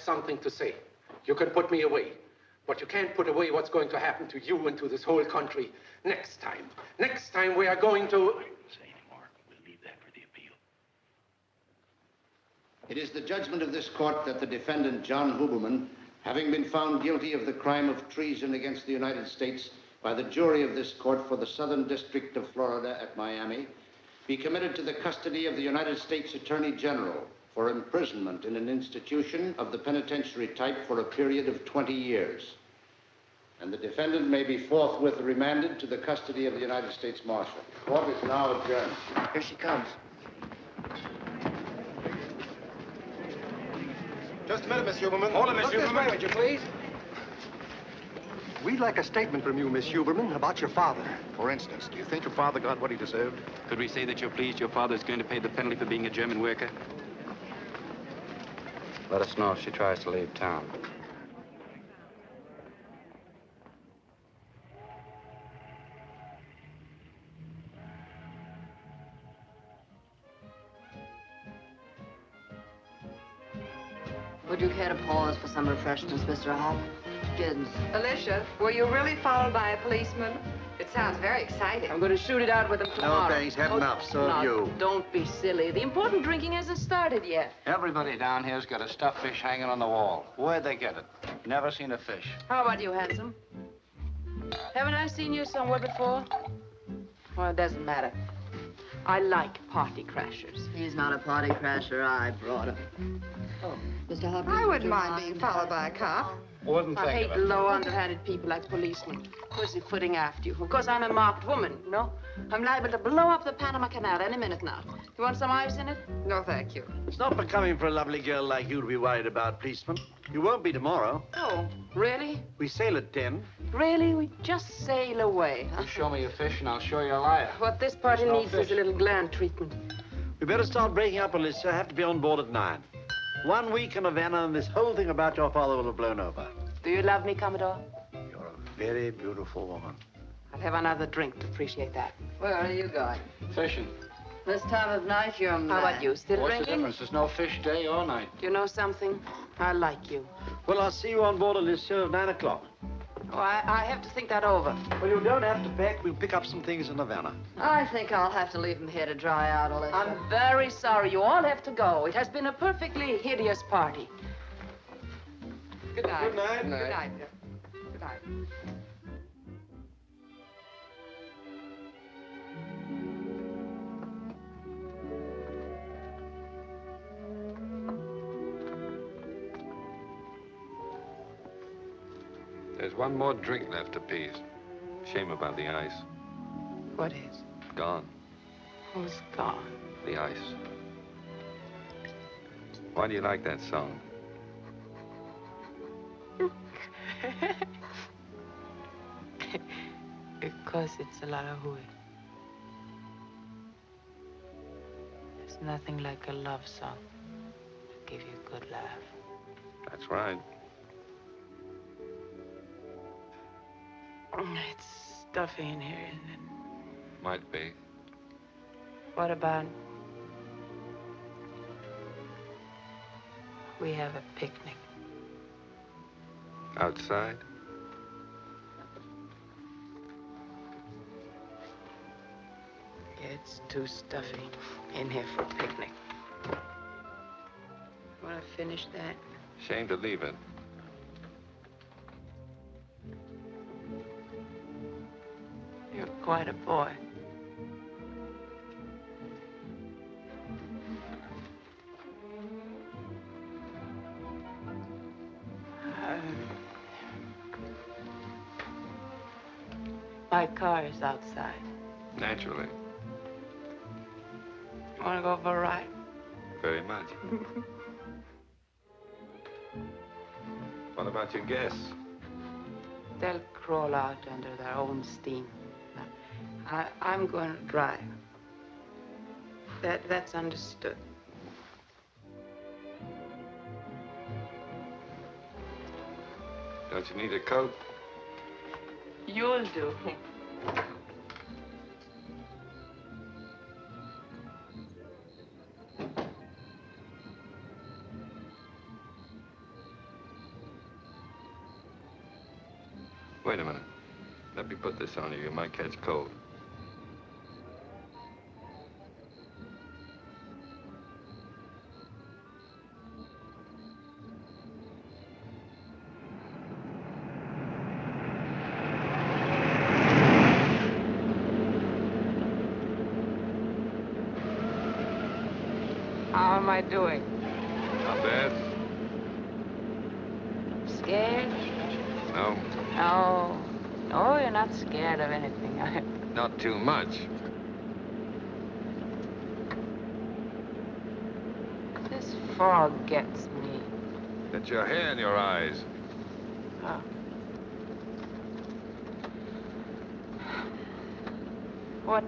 something to say. You can put me away. But you can't put away what's going to happen to you and to this whole country next time. Next time we are going to... It is the judgment of this court that the defendant, John Huberman, having been found guilty of the crime of treason against the United States by the jury of this court for the Southern District of Florida at Miami, be committed to the custody of the United States Attorney General for imprisonment in an institution of the penitentiary type for a period of 20 years. And the defendant may be forthwith remanded to the custody of the United States Marshal. Court is now adjourned. Here she comes. Just a minute, Miss Huberman. Hold it, Miss Look this Huberman. way, would you please? We'd like a statement from you, Miss Huberman, about your father. For instance, do you think your father got what he deserved? Could we say that you're pleased your father is going to pay the penalty for being a German worker? Let us know if she tries to leave town. Would you care to pause for some refreshments, Mr. Hop? Gibbs. Alicia, were you really followed by a policeman? It sounds very exciting. I'm going to shoot it out with him tomorrow. No, thanks. Had enough. So have you. Don't be silly. The important drinking hasn't started yet. Everybody down here's got a stuffed fish hanging on the wall. Where'd they get it? Never seen a fish. How about you, handsome? Haven't I seen you somewhere before? Well, it doesn't matter. I like party crashers. He's not a party crasher. I brought him. Oh, Mr. Hopkins. I would wouldn't mind being followed by a cop. Wouldn't I hate of low, underhanded people like policemen. Pussyfooting after you. Of course, I'm a marked woman, you know? I'm liable to blow up the Panama Canal any minute now. You want some ice in it? No, thank you. It's not becoming for a lovely girl like you to be worried about policemen. You won't be tomorrow. Oh, really? We sail at 10. Really? We just sail away, huh? You show me a fish and I'll show you a liar. What this party There's no needs fish. is a little gland treatment. We better start breaking up, Alicia. I have to be on board at 9. One week in Havana and this whole thing about your father will have blown over. Do you love me, Commodore? You're a very beautiful woman. I'll have another drink to appreciate that. Where are you going? Fishing. This time of night, you're mad. How about you? Still What's the drinking? difference? There's no fish day or night. You know something? I like you. Well, I'll see you on board Alicia at 9 o'clock. Oh, I, I have to think that over. Well, you don't have to pack. We'll pick up some things in Havana. I think I'll have to leave them here to dry out, a little. I'm very sorry. You all have to go. It has been a perfectly hideous party. Good night. Good night. Good night. dear. Good night. There's one more drink left apiece. Shame about the ice. What is? Gone. Who's gone? The ice. Why do you like that song? because it's a lot of hooey. There's nothing like a love song to give you a good laugh. That's right. It's stuffy in here, isn't it? Might be. What about we have a picnic? Outside? It's too stuffy in here for a picnic. Want to finish that? Shame to leave it. You're quite a boy. Um, my car is outside. Naturally. Want to go for a ride? Very much. what about your guests? They'll crawl out under their own steam. I, I'm going to drive. That, that's understood. Don't you need a coat? You'll do. Wait a minute. Let me put this on you. You might catch cold.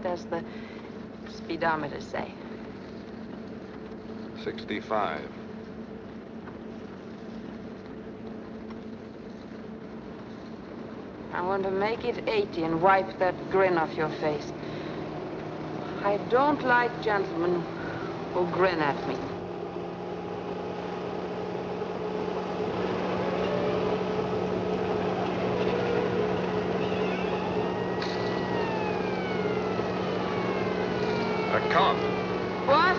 Does the speedometer say? 65. I want to make it 80 and wipe that grin off your face. I don't like gentlemen who grin at me. A cop. What?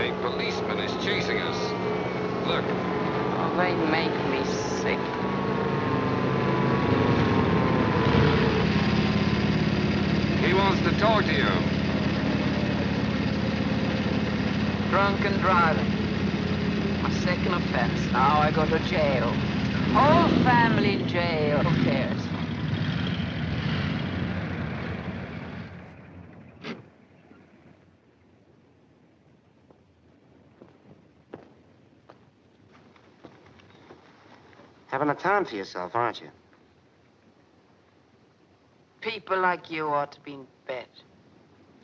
A policeman is chasing us. Look, Oh, they make me sick. he wants to talk to you. Drunken driving. My second offense. Now I go to jail. Whole family in jail. Who cares? Having time for yourself, aren't you? People like you ought to be in bed.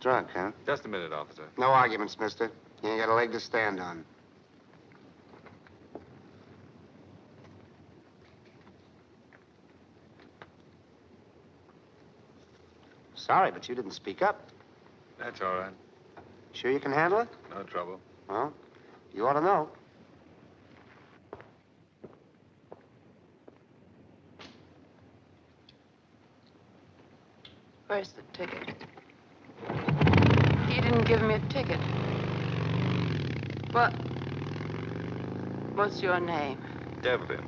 Drunk, huh? Just a minute, officer. No arguments, mister. You ain't got a leg to stand on. Sorry, but you didn't speak up. That's all right. Sure you can handle it? No trouble. Well, you ought to know. Where's the ticket? He didn't give me a ticket. What? What's your name? Devlin.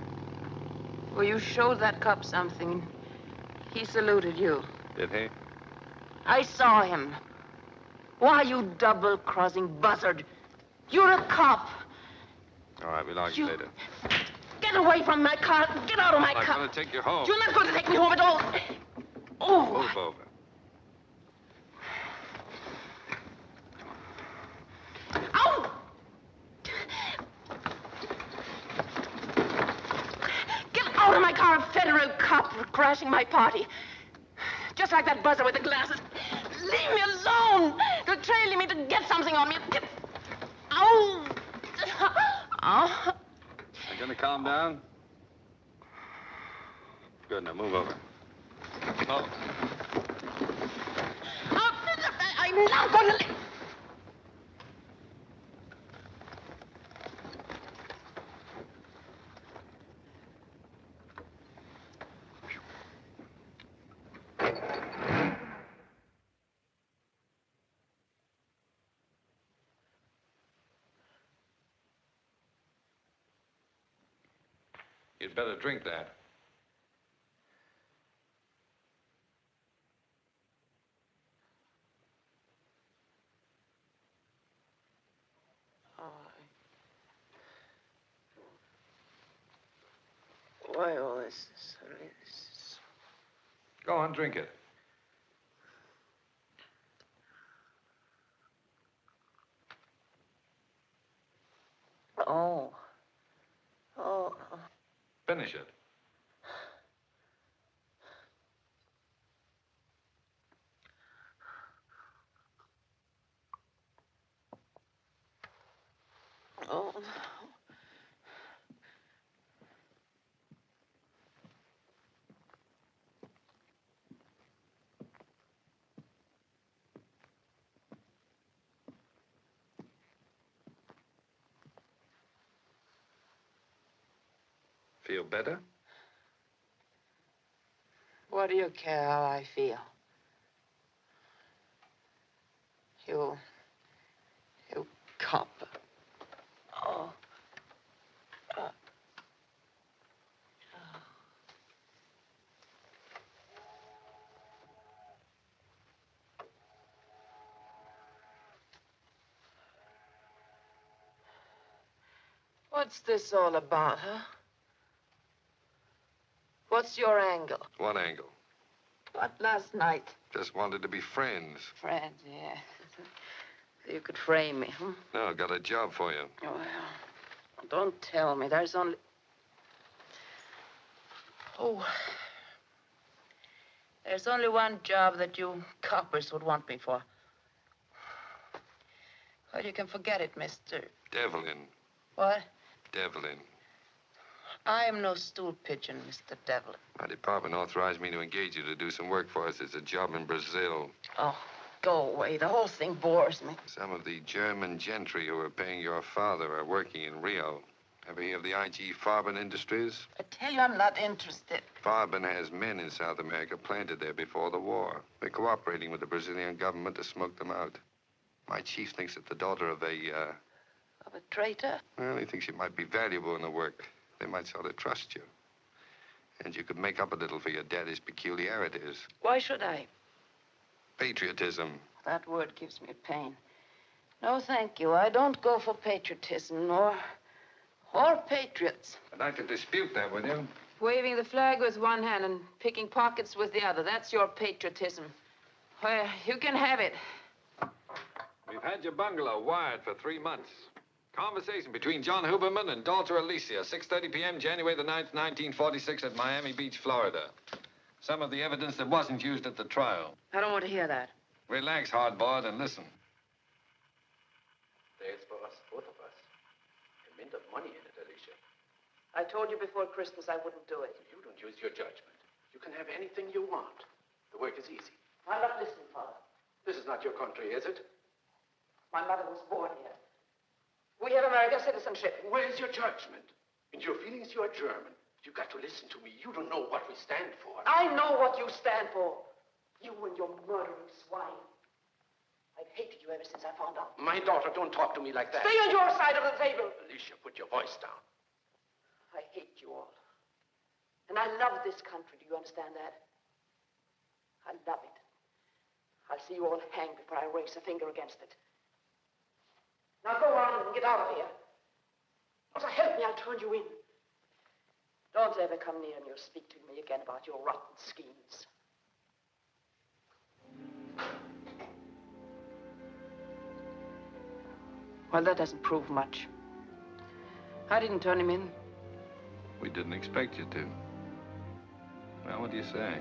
Well, you showed that cop something. He saluted you. Did he? I saw him. Why, you double-crossing buzzard. You're a cop. All right, we'll argue You- later. Get away from my car. Get out of my car. I'm going to take you home. You're not going to take me home at all. Oh, Move over. Ow! Get out of my car, federal cop, for crashing my party. Just like that buzzer with the glasses. Leave me alone. They're trailing me to get something on me. Get... Ow! Ow! You going to calm down? Good, now move over. Oh, I'm not going drink that. Why all this? this- Go on, drink it. Oh. Oh. Finish it. Oh. Feel better? What do you care how I feel? You. You cop. Oh. Uh. What's this all about, huh? What's your angle? What angle? What last night? Just wanted to be friends. Friends, yeah. You could frame me, huh? No, got a job for you. Oh, well, don't tell me. There's only. Oh. There's only one job that you coppers would want me for. Well, you can forget it, Mr. Devlin. What? Devlin. I am no stool pigeon, Mr. Devlin. My department authorized me to engage you to do some work for us. It's a job in Brazil. Oh, go away. The whole thing bores me. Some of the German gentry who are paying your father are working in Rio. Ever hear of the IG Farben Industries? I tell you, I'm not interested. Farben has men in South America planted there before the war. They're cooperating with the Brazilian government to smoke them out. My chief thinks that the daughter of a, uh, Of a traitor? well, he thinks she might be valuable in the work. They might sort of trust you. And you could make up a little for your daddy's peculiarities. Why should I? Patriotism. That word gives me pain. No, thank you. I don't go for patriotism or. or patriots. I'd like to dispute that with you. Waving the flag with one hand and picking pockets with the other. That's your patriotism. Well, you can have it. We've had your bungalow wired for three months. Conversation between John Huberman and daughter Alicia, 6.30 p.m., January the 9th, 1946, at Miami Beach, Florida. Some of the evidence that wasn't used at the trial. I don't want to hear that. Relax, hardboiled, and listen. There's for us, both of us. A mint of money in it, Alicia. I told you before Christmas I wouldn't do it. You don't use your judgment. You can have anything you want. The work is easy. I'm not listening, Father. This is not your country, is it? My mother was born here. We have American citizenship. Where's your judgment? And your feelings, you are German. You've got to listen to me. You don't know what we stand for. I know what you stand for. You and your murdering swine. I've hated you ever since I found out. My daughter, don't talk to me like that. Stay on your side of the table. Alicia, put your voice down. I hate you all. And I love this country. Do you understand that? I love it. I'll see you all hanged before I raise a finger against it. Now go on and get out of here. Or so help me, I'll turn you in. Don't ever come near me or speak to me again about your rotten schemes. Well, that doesn't prove much. I didn't turn him in. We didn't expect you to. Well, what do you say?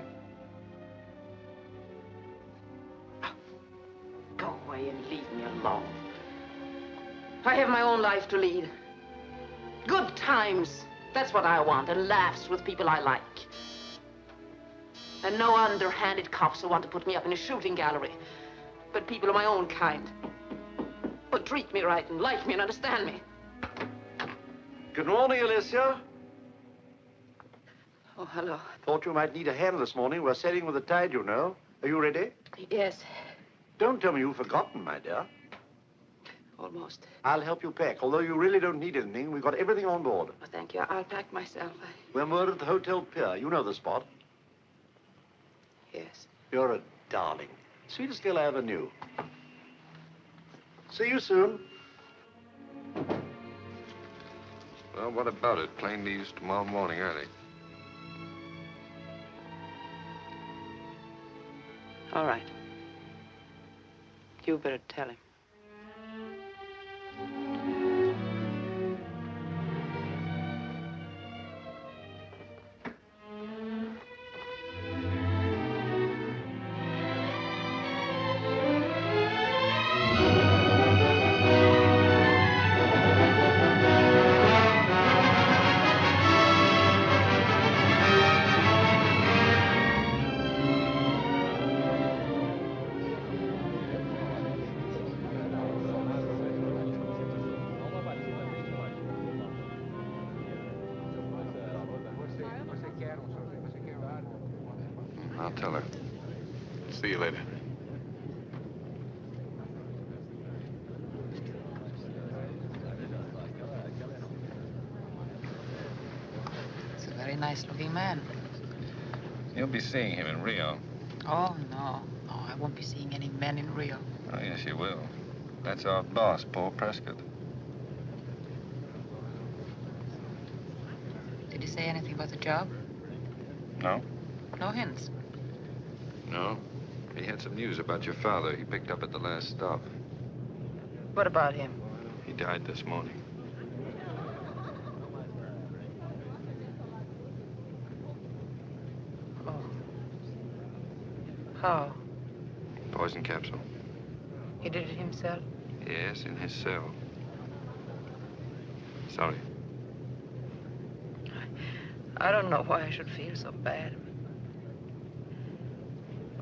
Go away and leave me alone. I have my own life to lead. Good times. That's what I want. And laughs with people I like. And no underhanded cops who want to put me up in a shooting gallery. But people of my own kind. Who treat me right and like me and understand me. Good morning, Alicia. Oh, hello. Thought you might need a hand this morning. We're sailing with the tide, you know. Are you ready? Yes, Don't tell me you've forgotten, my dear. Almost. I'll help you pack. Although you really don't need anything, we've got everything on board. Oh, thank you. I'll pack myself. I... We're moored at the Hotel Pier. You know the spot. Yes. You're a darling. Sweetest girl I ever knew. See you soon. Well, what about it? Plane leaves tomorrow morning early. All right. You better tell him. Be seeing him in Rio. Oh, no. No, I won't be seeing any men in Rio. Oh, yes, you will. That's our boss, Paul Prescott. Did he say anything about the job? No? No hints. No. He had some news about your father he picked up at the last stop. What about him? He died this morning. Oh. How? Poison capsule. He himself? Yes, in his cell. Sorry. I don't know why I should feel so bad.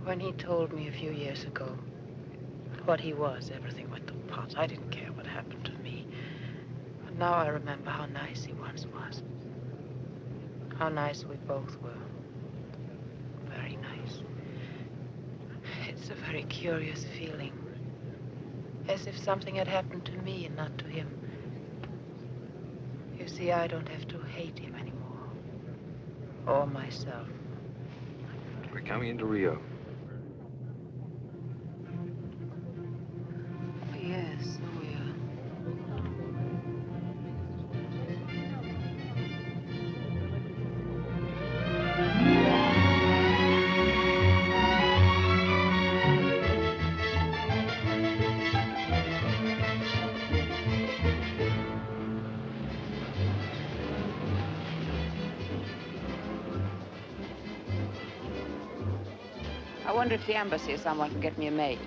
When he told me a few years ago what he was, everything went to pot. I didn't care what happened to me. But now I remember how nice he once was. How nice we both were. Very nice. It's a very curious feeling. As if something had happened to me and not to him. You see, I don't have to hate him anymore. Or myself. We're coming into Rio. I wonder if the embassy or someone can get me a maid.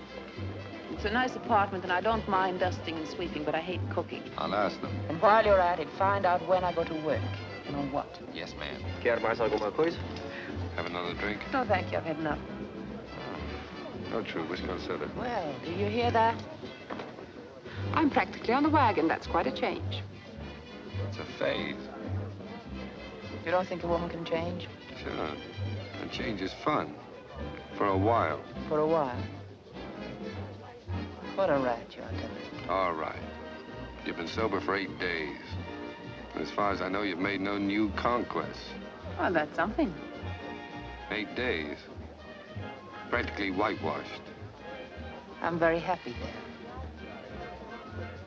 It's a nice apartment, and I don't mind dusting and sweeping, but I hate cooking. I'll ask them. And while you're at it, find out when I go to work and on what. Yes, ma'am. Quer mais alguma coisa? Have another drink? No, thank you. I've had enough. Ah, no, true. Whiskey on soda. Well, do you hear that? I'm practically on the wagon. That's quite a change. It's a phase. You don't think a woman can change? Sure. And change is fun. For a while. For a while. What a rat you are, Devlin. All right. You've been sober for eight days. And as far as I know, you've made no new conquests. Well, that's something. Eight days. Practically whitewashed. I'm very happy there.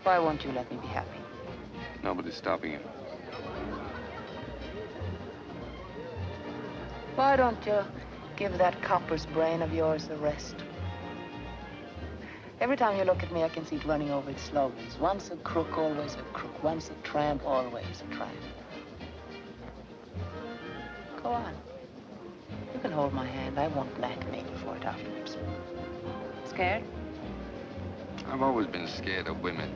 Why won't you let me be happy? Nobody's stopping you. Why don't you give that copper's brain of yours a rest? Every time you look at me, I can see it running over its slogans. Once a crook, always a crook. Once a tramp, always a tramp. Go on. You can hold my hand. I won't blackmail you for it afterwards. Scared? I've always been scared of women.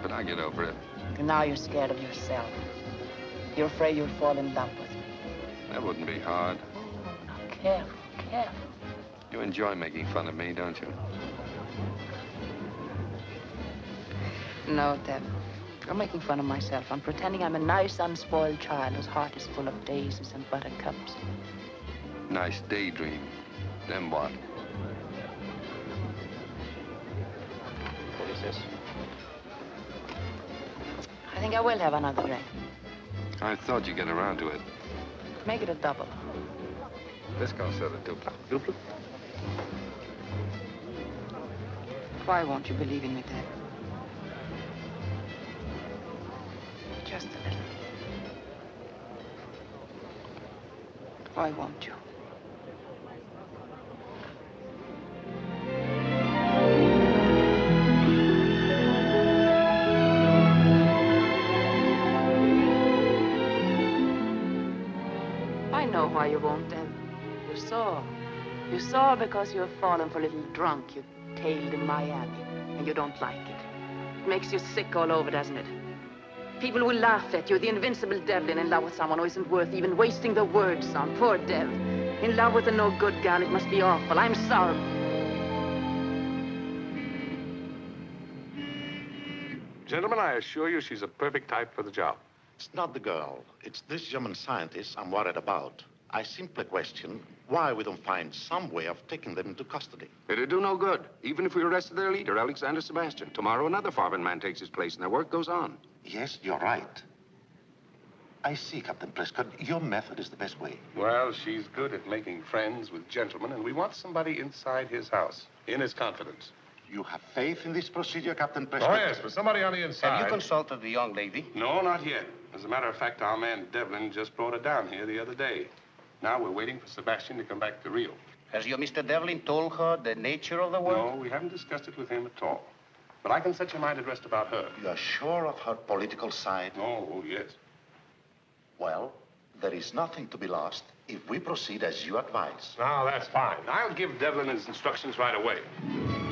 But I get over it. And now you're scared of yourself. You're afraid you'll fall in love with me. That wouldn't be hard. Oh, now, careful, careful. You enjoy making fun of me, don't you? No, Dev. I'm making fun of myself. I'm pretending I'm a nice, unspoiled child whose heart is full of daisies and buttercups. Nice daydream. Then what? What is this? I think I will have another drink. I thought you'd get around to it. Make it a double. Whiskey on soda, dupla. Duplo? Why won't you believe in me, Dev? Just a little. Why won't you? Saw. You saw because you have fallen for a little drunk you tailed in Miami, and you don't like it. It makes you sick all over, doesn't it? People will laugh at you, the invincible Devlin in love with someone who isn't worth even wasting the words on. Poor Dev. In love with a no-good gal, it must be awful. I'm sorry. Gentlemen, I assure you she's a perfect type for the job. It's not the girl. It's this German scientist I'm worried about. I simply question why we don't find some way of taking them into custody. It'd do no good. Even if we arrested their leader, Alexander Sebastian. Tomorrow, another foreign man takes his place, and their work goes on. Yes, you're right. I see, Captain Prescott. Your method is the best way. Well, she's good at making friends with gentlemen, and we want somebody inside his house, in his confidence. You have faith in this procedure, Captain oh, Prescott? Oh, yes, but somebody on the inside. Have you consulted the young lady? No, not yet. As a matter of fact, our man Devlin just brought her down here the other day. Now we're waiting for Sebastian to come back to Rio. Has your Mr. Devlin told her the nature of the work? No, we haven't discussed it with him at all. But I can set your mind at rest about her. You are sure of her political side? Oh, yes. Well, there is nothing to be lost if we proceed as you advise. Now, that's fine. I'll give Devlin his instructions right away.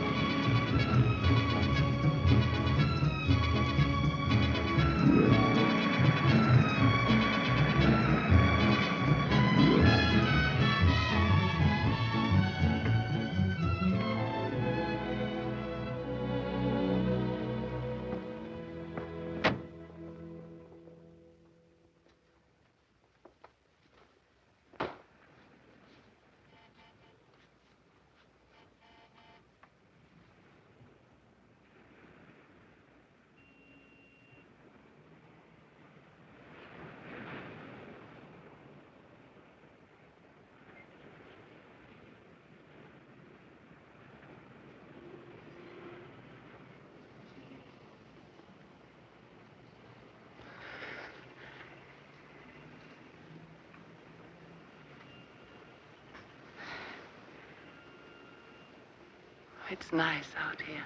It's nice out here.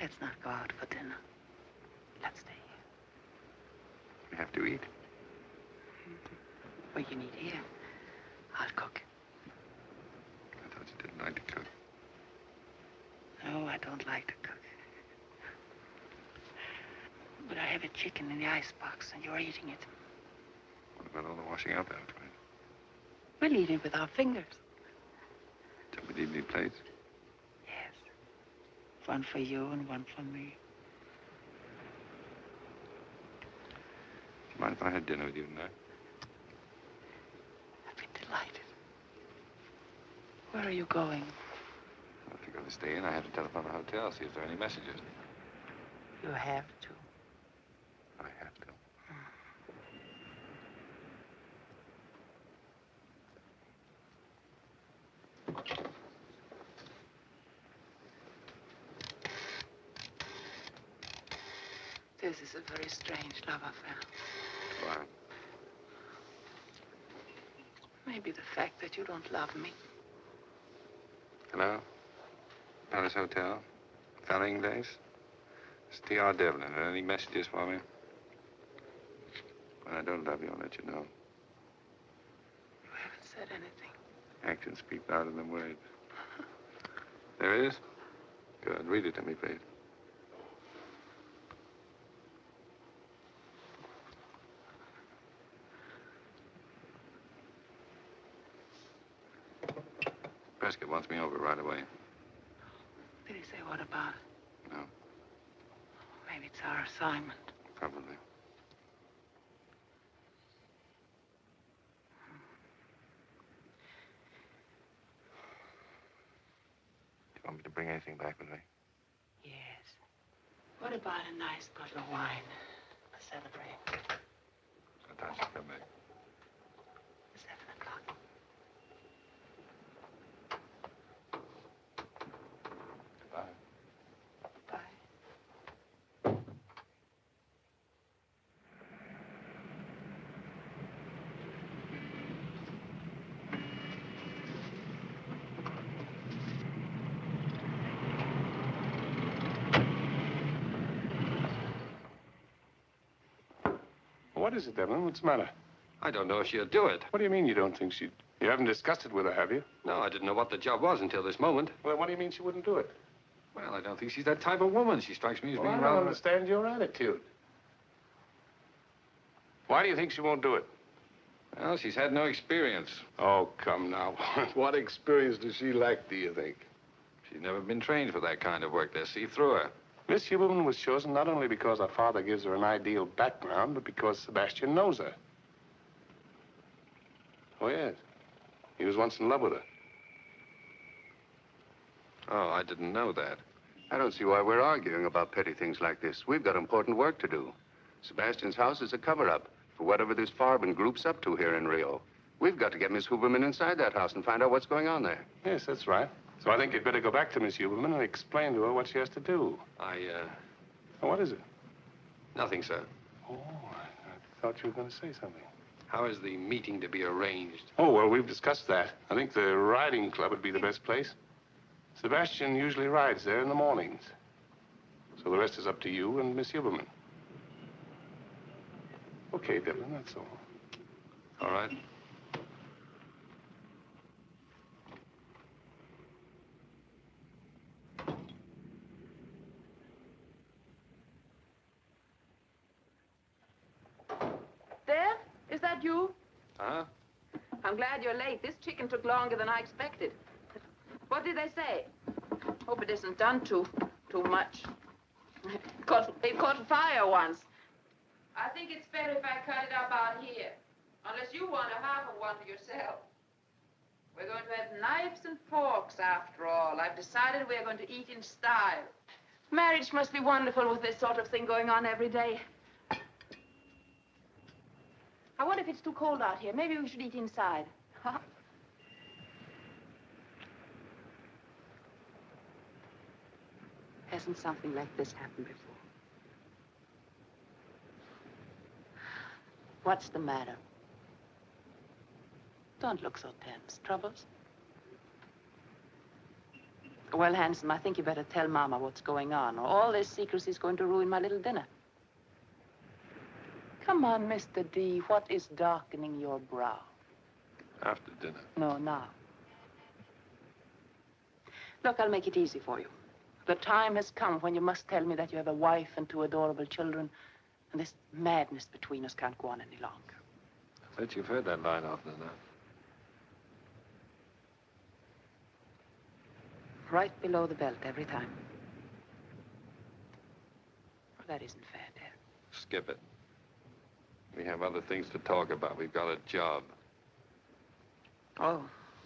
Let's not go out for dinner. Let's stay here. We have to eat. Well, you need here. I'll cook. I thought you didn't like to cook. No, I don't like to cook. But I have a chicken in the icebox, and you're eating it. What about all the washing up afterwards? We'll eat it with our fingers. Don't we need any plates? One for you and one for me. Do you mind if I had dinner with you tonight? I'd be delighted. Where are you going? If you're going to stay in, I have to telephone the hotel, see if there are any messages. You have to. I have to. This is a very love affair. Why? Maybe the fact that you don't love me. Hello? Palace Hotel? Felling Days? It's T.R. Devlin. Any messages for me? When I don't love you, I'll let you know. You haven't said anything. Actions speak louder than words. There it is? Good. Read it to me, please. Prescott wants me over right away. Did he say what about it? No. Maybe it's our assignment. Probably. Do you want me to bring anything back with me? Yes. What about a nice bottle of wine to celebrate? Time come back? Seven o'clock. Goodbye. Bye. What is it, Devlin? What's the matter? I don't know if she'll do it. What do you mean you don't think she'd... You haven't discussed it with her, have you? No, I didn't know what the job was until this moment. Well, what do you mean she wouldn't do it? Well, I don't think she's that type of woman. She strikes me as Well, I being don't rather... understand your attitude. Why do you think she won't do it? Well, she's had no experience. Oh, come now. what experience does she lack, do you think? She's never been trained for that kind of work. They'll see through her. Miss Huberman was chosen not only because her father gives her an ideal background, but because Sebastian knows her. Oh, yes. He was once in love with her. Oh, I didn't know that. I don't see why we're arguing about petty things like this. We've got important work to do. Sebastian's house is a cover-up for whatever this Farben group's up to here in Rio. We've got to get Miss Huberman inside that house and find out what's going on there. Yes, that's right. So I think you'd better go back to Miss Huberman and explain to her what she has to do. I, uh... What is it? Nothing, sir. Oh, I thought you were going to say something. How is the meeting to be arranged? Oh, well, we've discussed that. I think the riding club would be the best place. Sebastian usually rides there in the mornings. So the rest is up to you and Miss Huberman. Okay, Devlin, that's all. All right. There? Is that you? Huh? I'm glad you're late. This chicken took longer than I expected. What did they say? Hope it isn't done too, too much. Caught, it caught fire once. I think it's better if I cut it up out here. Unless you want a half of one for yourself. We're going to have knives and forks after all. I've decided we're going to eat in style. Marriage must be wonderful with this sort of thing going on every day. I wonder if it's too cold out here. Maybe we should eat inside. Huh? Hasn't something like this happened before? What's the matter? Don't look so tense. Troubles? Well, handsome, I think you better tell Mama what's going on, or all this secrecy is going to ruin my little dinner. Come on, Mr. D. What is darkening your brow? After dinner. No, now. Look, I'll make it easy for you. The time has come when you must tell me that you have a wife and two adorable children, and this madness between us can't go on any longer. I bet you've heard that line often enough. Right below the belt every time. Well, that isn't fair, dear. Skip it. We have other things to talk about. We've got a job. Oh,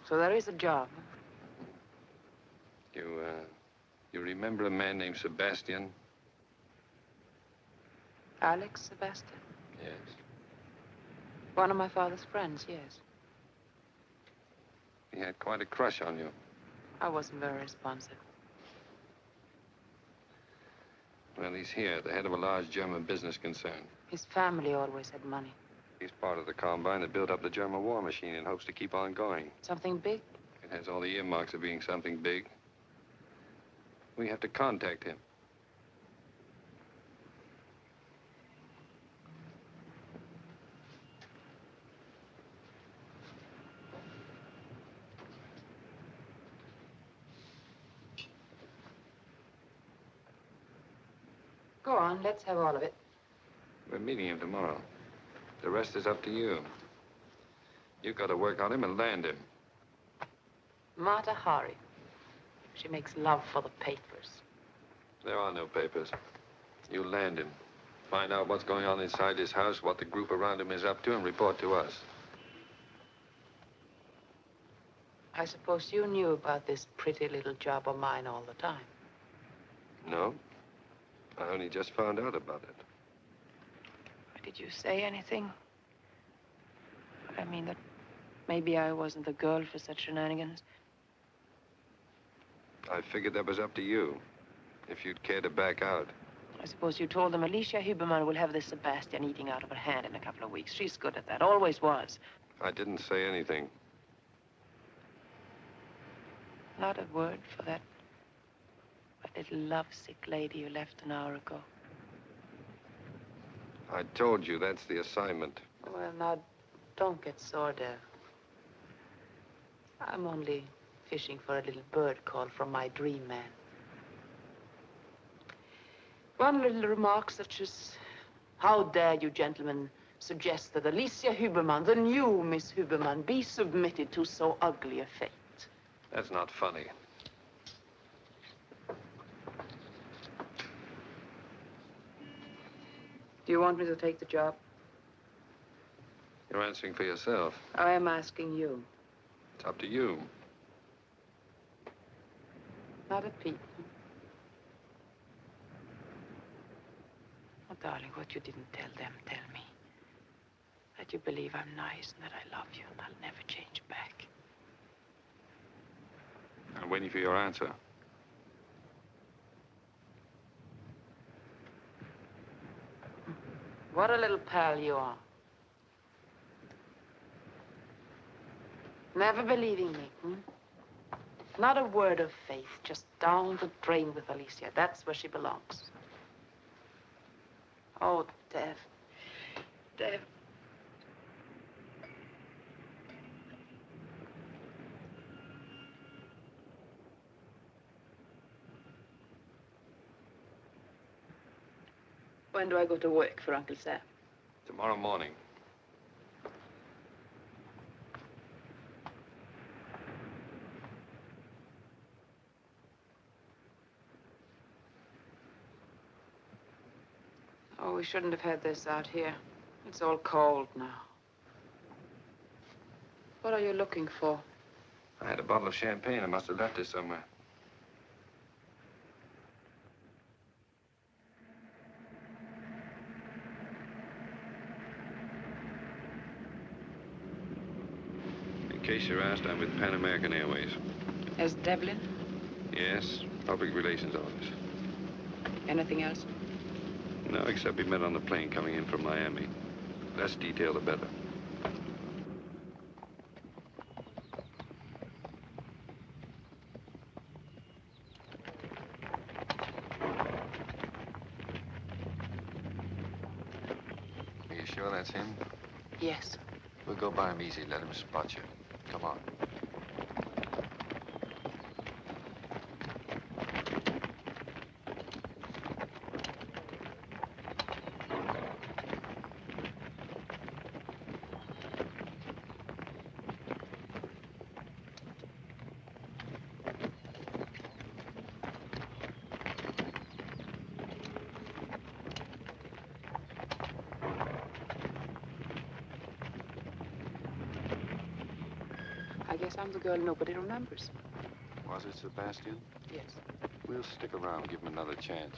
so there is a job. You, uh, you remember a man named Sebastian? Alex Sebastian. Yes. One of my father's friends, yes. He had quite a crush on you. I wasn't very responsive. Well, he's here, the head of a large German business concern. His family always had money. He's part of the combine that built up the German war machine in hopes to keep on going. Something big? It has all the earmarks of being something big. We have to contact him. Go on, let's have all of it. We're meeting him tomorrow. The rest is up to you. You've got to work on him and land him. Mata Hari. She makes love for the papers. There are no papers. You land him. Find out what's going on inside his house, what the group around him is up to, and report to us. I suppose you knew about this pretty little job of mine all the time. No? I only just found out about it. Did you say anything? I mean that maybe I wasn't the girl for such shenanigans. I figured that was up to you. If you'd care to back out. I suppose you told them Alicia Huberman will have this Sebastian eating out of her hand in a couple of weeks. She's good at that, always was. I didn't say anything. Not a word for that, that little lovesick lady you left an hour ago. I told you that's the assignment. Well, now, don't get sore, Dev. I'm only fishing for a little bird call from my dream man. One little remark such as, how dare you gentlemen suggest that Alicia Huberman, the new Miss Huberman, be submitted to so ugly a fate? That's not funny. Do you want me to take the job? You're answering for yourself. I am asking you. It's up to you. Not a peep. Oh, darling, what you didn't tell them, tell me. That you believe I'm nice and that I love you and I'll never change back. I'm waiting for your answer. What a little pal you are. Never believing me, hmm? Not a word of faith, just down the drain with Alicia. That's where she belongs. Oh, Dev. Dev. When do I go to work for Uncle Sam? Tomorrow morning. Oh, we shouldn't have had this out here. It's all cold now. What are you looking for? I had a bottle of champagne. I must have left it somewhere. In case you're asked, I'm with Pan American Airways. As Devlin? Yes, public relations office. Anything else? No, except we met on the plane coming in from Miami. Less detail, the better. Are you sure that's him? Yes. We'll go by him easy. Let him spot you. Come on. I guess I'm the girl nobody remembers. Was it Sebastian? Yes. We'll stick around, give him another chance.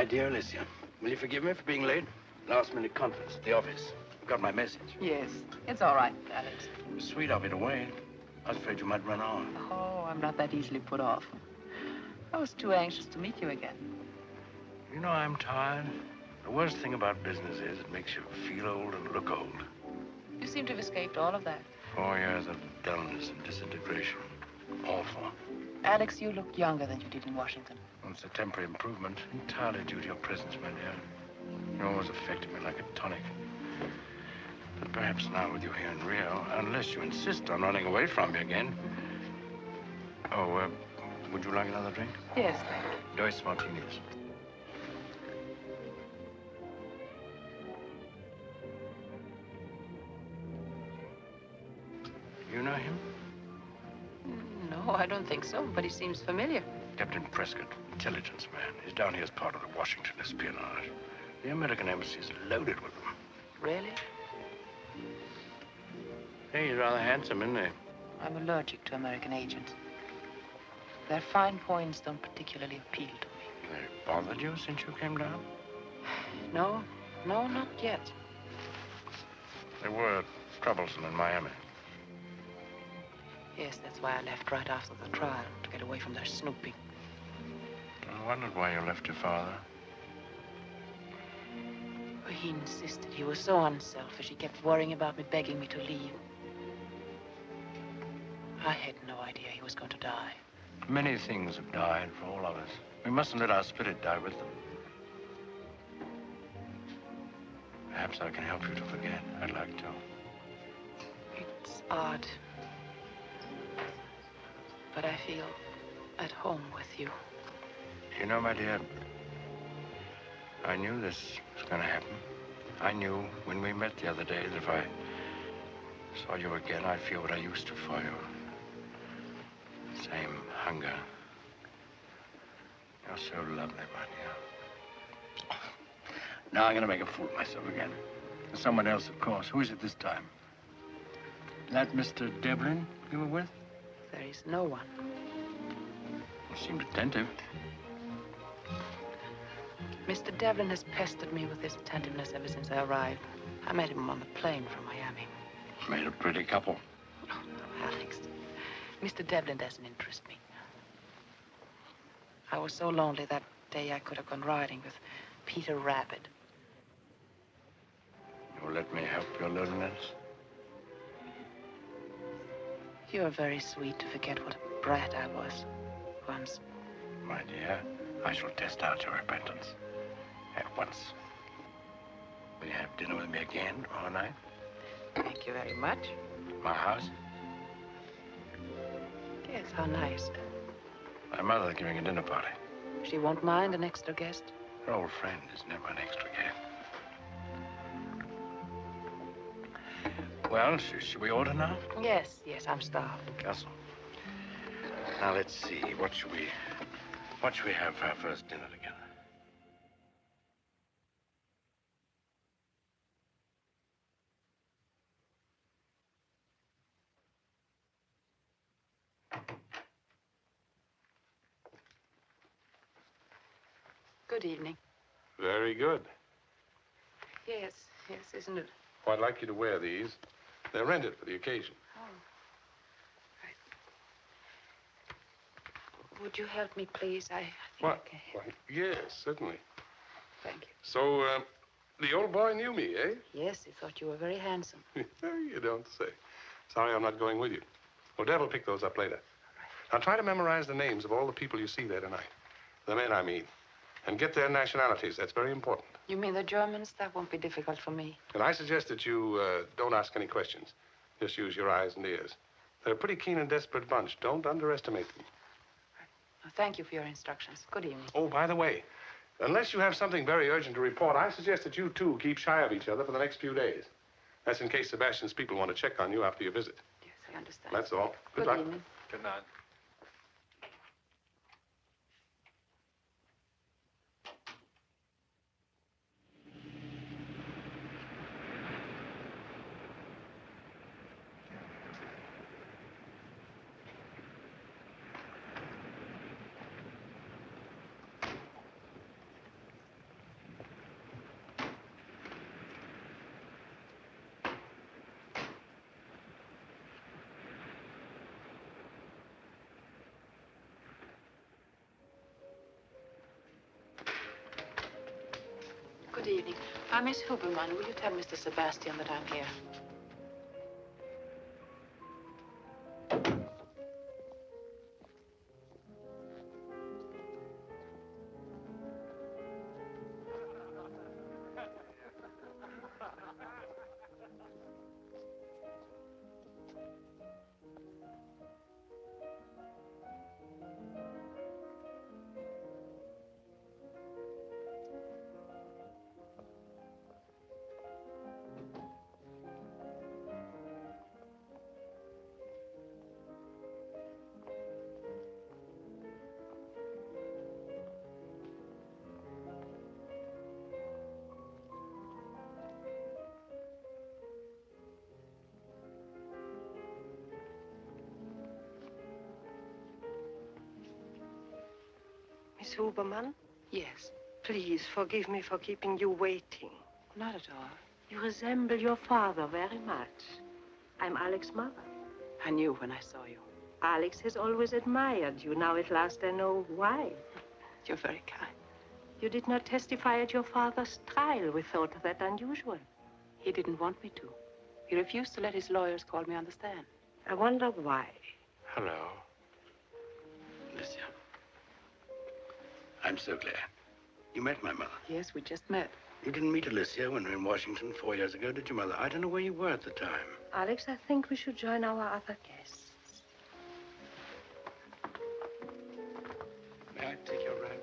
My dear Alicia, will you forgive me for being late? Last minute conference at the office. Got my message. Yes. It's all right, Alex. It was sweet of you to wait. I was afraid you might run on. Oh, I'm not that easily put off. I was too anxious to meet you again. You know, I'm tired. The worst thing about business is it makes you feel old and look old. You seem to have escaped all of that. Four years of dullness and disintegration. Awful. Alex, you look younger than you did in Washington. It's a temporary improvement, entirely due to your presence, my dear. You always affected me like a tonic. But perhaps now with you here in Rio, unless you insist on running away from me again. Oh, uh, would you like another drink? Yes, thank you. Dos martinis. You know him? No, I don't think so, but he seems familiar. Captain Prescott, intelligence man. He's down here as part of the Washington espionage. The American embassy is loaded with them. Really? Hey, he's rather handsome, isn't he? I'm allergic to American agents. Their fine points don't particularly appeal to me. They bothered you since you came down? No, no, not yet. They were troublesome in Miami. Yes, that's why I left right after the trial, to get away from their snooping. I wondered why you left your father. he insisted. He was so unselfish. He kept worrying about me, begging me to leave. I had no idea he was going to die. Many things have died for all of us. We mustn't let our spirit die with them. Perhaps I can help you to forget. I'd like to. It's odd. But I feel at home with you. You know, my dear, I knew this was going to happen. I knew when we met the other day that if I saw you again, I'd feel what I used to for you. Same hunger. You're so lovely, my dear. Now I'm going to make a fool of myself again. Someone else, of course. Who is it this time? That Mr. Devlin you were with? There is no one. You seemed attentive. Mr. Devlin has pestered me with his attentiveness ever since I arrived. I met him on the plane from Miami. Made a pretty couple. Oh, Alex, Mr. Devlin doesn't interest me. I was so lonely that day I could have gone riding with Peter Rabbit. You'll let me help your loneliness? You're very sweet to forget what a brat I was once. My dear, I shall test out your repentance. At once. Will you have dinner with me again tomorrow night? Thank you very much. My house? Yes, how nice. My mother's giving a dinner party. She won't mind an extra guest. Her old friend is never an extra guest. Well, sh should we order now? Yes, yes, I'm starved. Castle. Now let's see. What should we what should we have for our first dinner together? Good evening. Very good. Yes, yes, isn't it? Well, I'd like you to wear these. They're rented for the occasion. Oh. Right. Would you help me, please? I, I think What? I can. Why, yes, certainly. Thank you. So, uh, the old boy knew me, eh? Yes, he thought you were very handsome. you don't say. Sorry I'm not going with you. Odette will pick those up later. Now, try to memorize the names of all the people you see there tonight. The men, I mean. And get their nationalities. That's very important. You mean the Germans? That won't be difficult for me. And I suggest that you uh, don't ask any questions. Just use your eyes and ears. They're a pretty keen and desperate bunch. Don't underestimate them. Well, thank you for your instructions. Good evening. Oh, by the way, unless you have something very urgent to report, I suggest that you two keep shy of each other for the next few days. That's in case Sebastian's people want to check on you after your visit. Yes, I understand. That's all. Good, Good luck. evening. Good night. Good evening. I'm Miss Huberman. Will you tell Mr. Sebastian that I'm here? Miss Huberman, Yes. please forgive me for keeping you waiting. Not at all. You resemble your father very much. I'm Alex's mother. I knew when I saw you. Alex has always admired you. Now at last I know why. You're very kind. You did not testify at your father's trial. We thought that unusual. He didn't want me to. He refused to let his lawyers call me on the stand. I wonder why. Hello. I'm so glad. You met my mother. Yes, we just met. You didn't meet Alicia when we were in Washington four years ago, did you, Mother? I don't know where you were at the time. Alex, I think we should join our other guests. May I take your ride?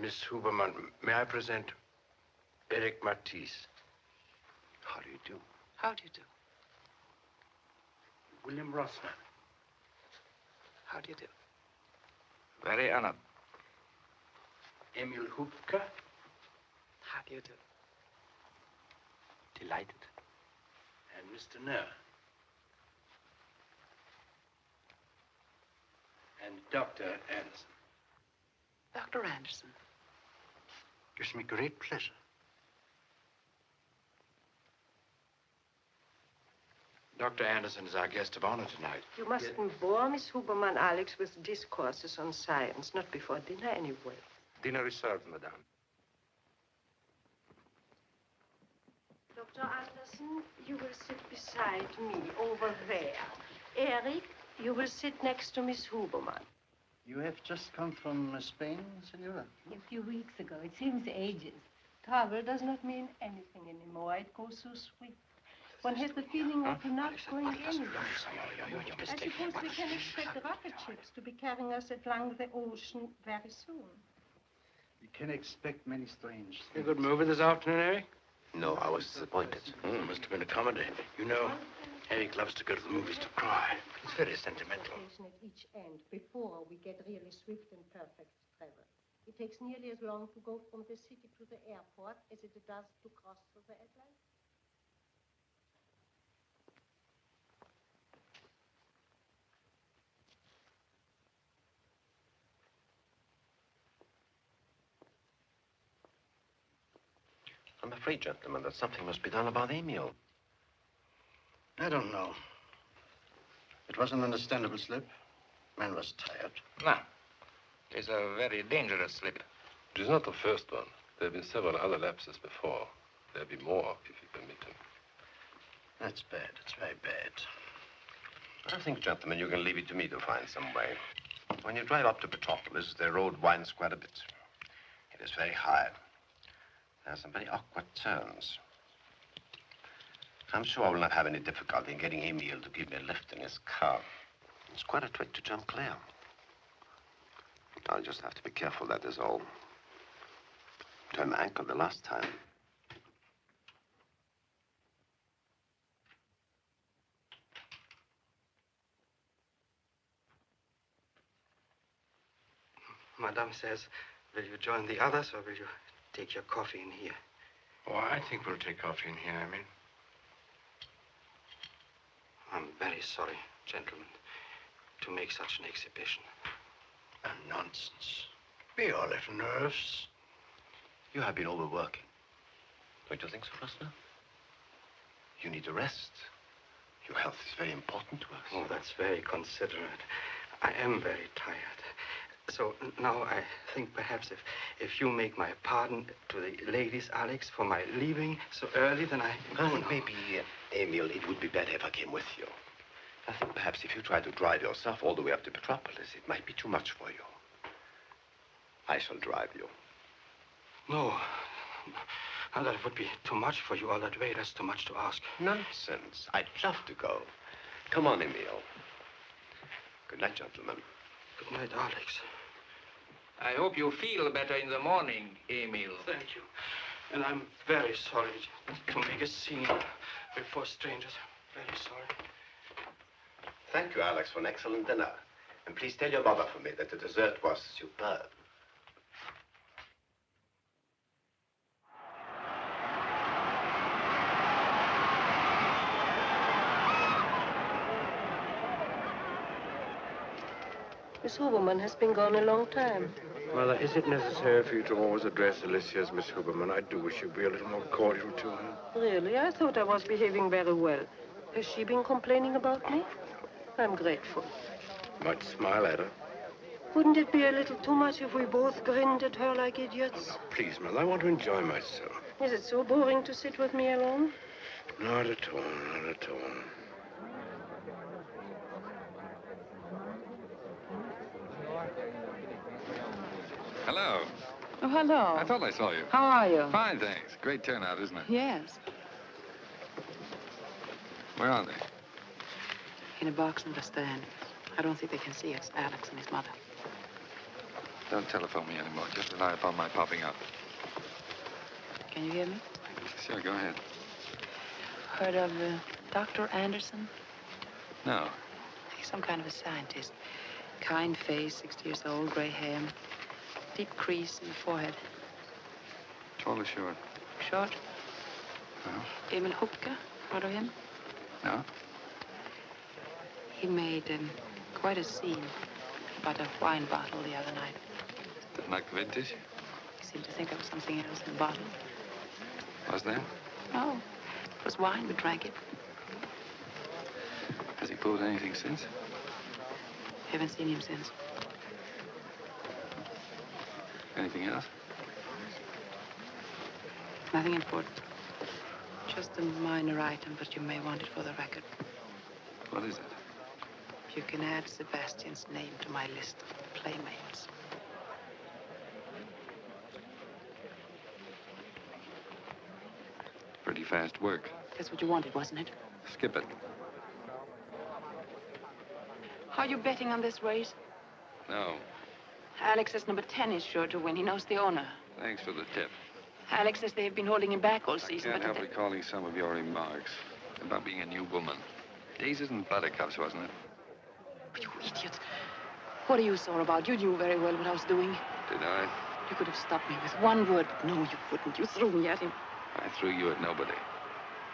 Miss Huberman, may I present Eric Mathis? How do you do? How do you do? William Rossner. How do you do? Very honored. Emil Hupka. How do you do? Delighted. And Mr. Knerr. And Dr. Anderson. Dr. Anderson. Gives me great pleasure. Dr. Anderson is our guest of honor tonight. You mustn't bore Miss Huberman, Alex, with discourses on science. Not before dinner, anyway. Dinner is served, madame. Dr. Anderson, you will sit beside me over there. Eric, you will sit next to Miss Huberman. You have just come from uh, Spain, Senora? A few weeks ago. It seems ages. Travel does not mean anything anymore. It goes so swift. One has the feeling of not going anywhere. I suppose we can expect rocket ships to be carrying us along the ocean very soon. You can expect many strange things. A good movie this afternoon, Eric? No, I was disappointed. Hmm, must have been a comedy. You know, Eric loves to go to the movies to cry. He's very sentimental. Station at each end before we get really swift and perfect travel. It takes nearly as long to go from the city to the airport as it does to cross the Atlantic. I'm afraid, gentlemen, that something must be done about Emil. I don't know. It was an understandable slip. Man was tired. No. It's a very dangerous slip. It is not the first one. There have been several other lapses before. There'll be more if you permit him. That's bad. It's very bad. I think, gentlemen, you can leave it to me to find some way. When you drive up to Petropolis, the road winds quite a bit. It is very high. There are some very awkward turns. I'm sure I will not have any difficulty in getting Emil to give me a lift in his car. It's quite a trick to jump clear. I'll just have to be careful, that is all. Turned my ankle the last time. Madame says, will you join the others or will you take your coffee in here? Oh, I think we'll take coffee in here, I mean. I'm very sorry, gentlemen, to make such an exhibition. Ah, nonsense. Be all little nerves. You have been overworking. Don't you think so, Rossner? You need a rest. Your health is very important to us. Oh, that's very considerate. I am very tired. So now I think perhaps if, if you make my pardon to the ladies, Alex, for my leaving so early, then I... I think maybe, uh, Emil, it would be better if I came with you. I think perhaps if you try to drive yourself all the way up to Petropolis, it might be too much for you. I shall drive you. No. Now, that would be too much for you all that way. That's too much to ask. Nonsense. I'd love to go. Come on, Emil. Good night, gentlemen. Good night, Alex. I hope you feel better in the morning, Emil. Thank you. And I'm very sorry to make a scene before strangers. Very sorry. Thank you, Alex, for an excellent dinner. And please tell your mother for me that the dessert was superb. Miss Huberman has been gone a long time. Mother, is it necessary for you to always address Alicia as Miss Huberman? I do wish you'd be a little more cordial to her. Really? I thought I was behaving very well. Has she been complaining about me? I'm grateful. Might smile at her. Wouldn't it be a little too much if we both grinned at her like idiots? Oh, please, Mother, I want to enjoy myself. Is it so boring to sit with me alone? Not at all, not at all. Hello. Oh, hello. I thought I saw you. How are you? Fine, thanks. Great turnout, isn't it? Yes. Where are they? In a box in the stand. I don't think they can see it's Alex and his mother. Don't telephone me anymore. Just rely upon my popping up. Can you hear me? Sure, go ahead. Heard of uh, Dr. Anderson? No. He's some kind of a scientist. Kind face, 60 years old, gray hair. Deep crease in the forehead. Tall or short? Short. No. Emil Hupka. Heard of him? No? He made um, quite a scene about a wine bottle the other night. Didn't like the vintage? He seemed to think it was something else in the bottle. Was there? No, it was wine. We drank it. Has he pulled anything since? Haven't seen him since. Anything else? Nothing important. Just a minor item, but you may want it for the record. What is it? You can add Sebastian's name to my list of playmates. Pretty fast work. That's what you wanted, wasn't it? Skip it. Are you betting on this race? No. Alex says number 10 is sure to win. He knows the owner. Thanks for the tip. Alex says they've been holding him back all I season. can't but help recalling some of your remarks about being a new woman. Daisies and buttercups, wasn't it? You idiot. What are you sore about? You knew very well what I was doing. Did I? You could have stopped me with one word, but no, you wouldn't. You threw me at him. I threw you at nobody.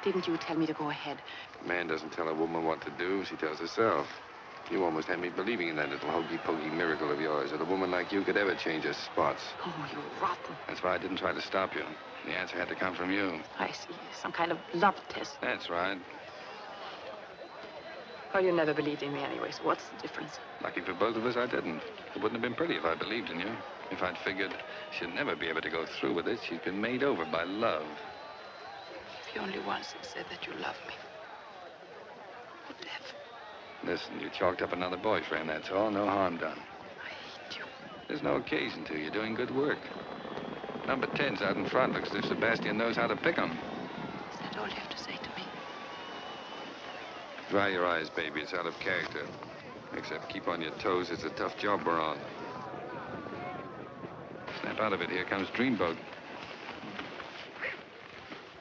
Didn't you tell me to go ahead? A man doesn't tell a woman what to do. She tells herself. You almost had me believing in that little hokey-pokey miracle of yours, that a woman like you could ever change her spots. Oh, you're rotten. That's why I didn't try to stop you. The answer had to come from you. I see. Some kind of love test. That's right. Well, you never believed in me anyway, so what's the difference? Lucky for both of us, I didn't. It wouldn't have been pretty if I believed in you. If I'd figured she'd never be able to go through with it, she's been made over by love. If you only once had said that you loved me. What if? Listen, you chalked up another boyfriend, that's all. No harm done. I hate you. There's no occasion to. You're doing good work. Number 10's out in front. Looks as if Sebastian knows how to pick 'em. Is that all you have to say to me? Dry your eyes, baby. It's out of character. Except keep on your toes. It's a tough job we're on. Snap out of it. Here comes Dreamboat.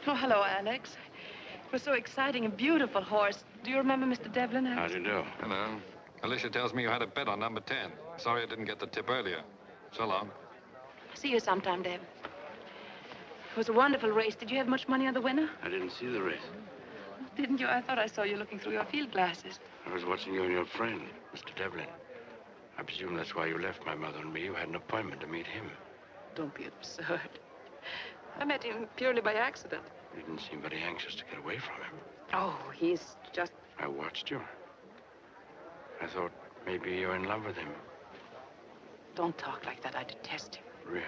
Oh, hello, Alex. It was so exciting. A beautiful horse. Do you remember Mr. Devlin? How do you do? Hello. Alicia tells me you had a bet on number 10. Sorry I didn't get the tip earlier. So long. See you sometime, Dev. It was a wonderful race. Did you have much money on the winner? I didn't see the race. Didn't you? I thought I saw you looking through your field glasses. I was watching you and your friend, Mr. Devlin. I presume that's why you left my mother and me. You had an appointment to meet him. Don't be absurd. I met him purely by accident. You didn't seem very anxious to get away from him. Oh, he's just... I watched you. I thought maybe you're in love with him. Don't talk like that. I detest him. Really?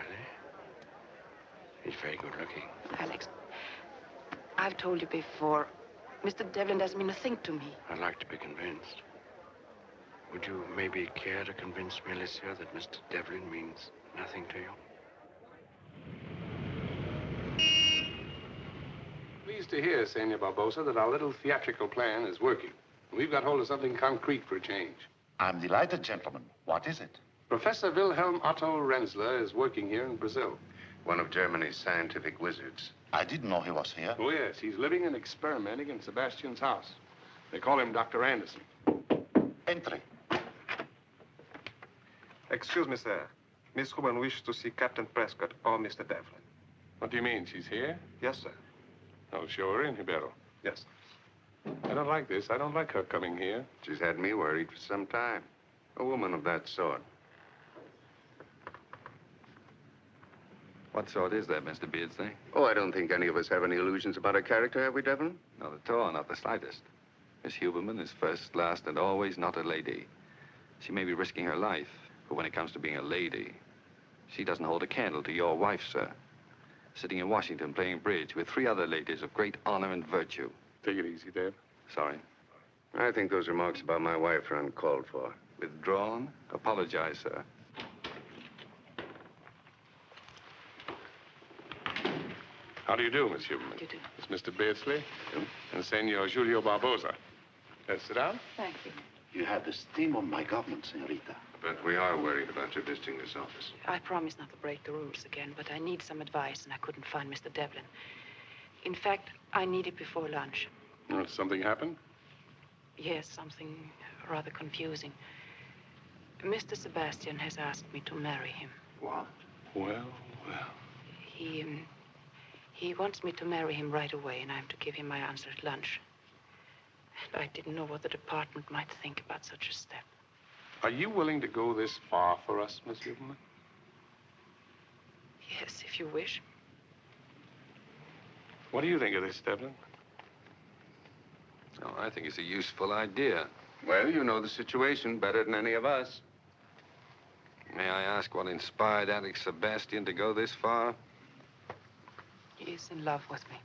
He's very good looking. Alex, I've told you before, Mr. Devlin doesn't mean a thing to me. I'd like to be convinced. Would you maybe care to convince me, Alicia, that Mr. Devlin means nothing to you? Pleased to hear, Senor Barbosa, that our little theatrical plan is working. We've got hold of something concrete for a change. I'm delighted, gentlemen. What is it? Professor Wilhelm Otto Renzler is working here in Brazil. One of Germany's scientific wizards. I didn't know he was here. Oh, yes. He's living and experimenting in Sebastian's house. They call him Dr. Anderson. Entry. Excuse me, sir. Miss Ruben wishes to see Captain Prescott or Mr. Devlin. What do you mean? She's here? Yes, sir. Oh, show her in, Ribeiro. Yes. I don't like this. I don't like her coming here. She's had me worried for some time. A woman of that sort. What sort is that, Mr. Beardsley? Oh, I don't think any of us have any illusions about her character, have we, Devlin? Not at all, not the slightest. Miss Huberman is first, last, and always not a lady. She may be risking her life, but when it comes to being a lady, she doesn't hold a candle to your wife, sir. Sitting in Washington playing bridge with three other ladies of great honor and virtue. Take it easy, Dev. Sorry. I think those remarks about my wife are uncalled for. Withdrawn? Apologize, sir. How do you do, Miss Huberman? You do. It's Mr. Beardsley and Senor Julio Barbosa. Let's sit down. Thank you. You have the steam of my government, senorita. But we are worried about your visiting this office. I promise not to break the rules again, but I need some advice, and I couldn't find Mr. Devlin. In fact, I need it before lunch. Well, something happened? Yes, something rather confusing. Mr. Sebastian has asked me to marry him. What? Well, well. He, um, he wants me to marry him right away, and I'm to give him my answer at lunch. And I didn't know what the department might think about such a step. Are you willing to go this far for us, Miss Huberman? Yes, if you wish. What do you think of this, Devlin? Oh, I think it's a useful idea. Well, you know the situation better than any of us. May I ask what inspired Alex Sebastian to go this far? He is in love with me.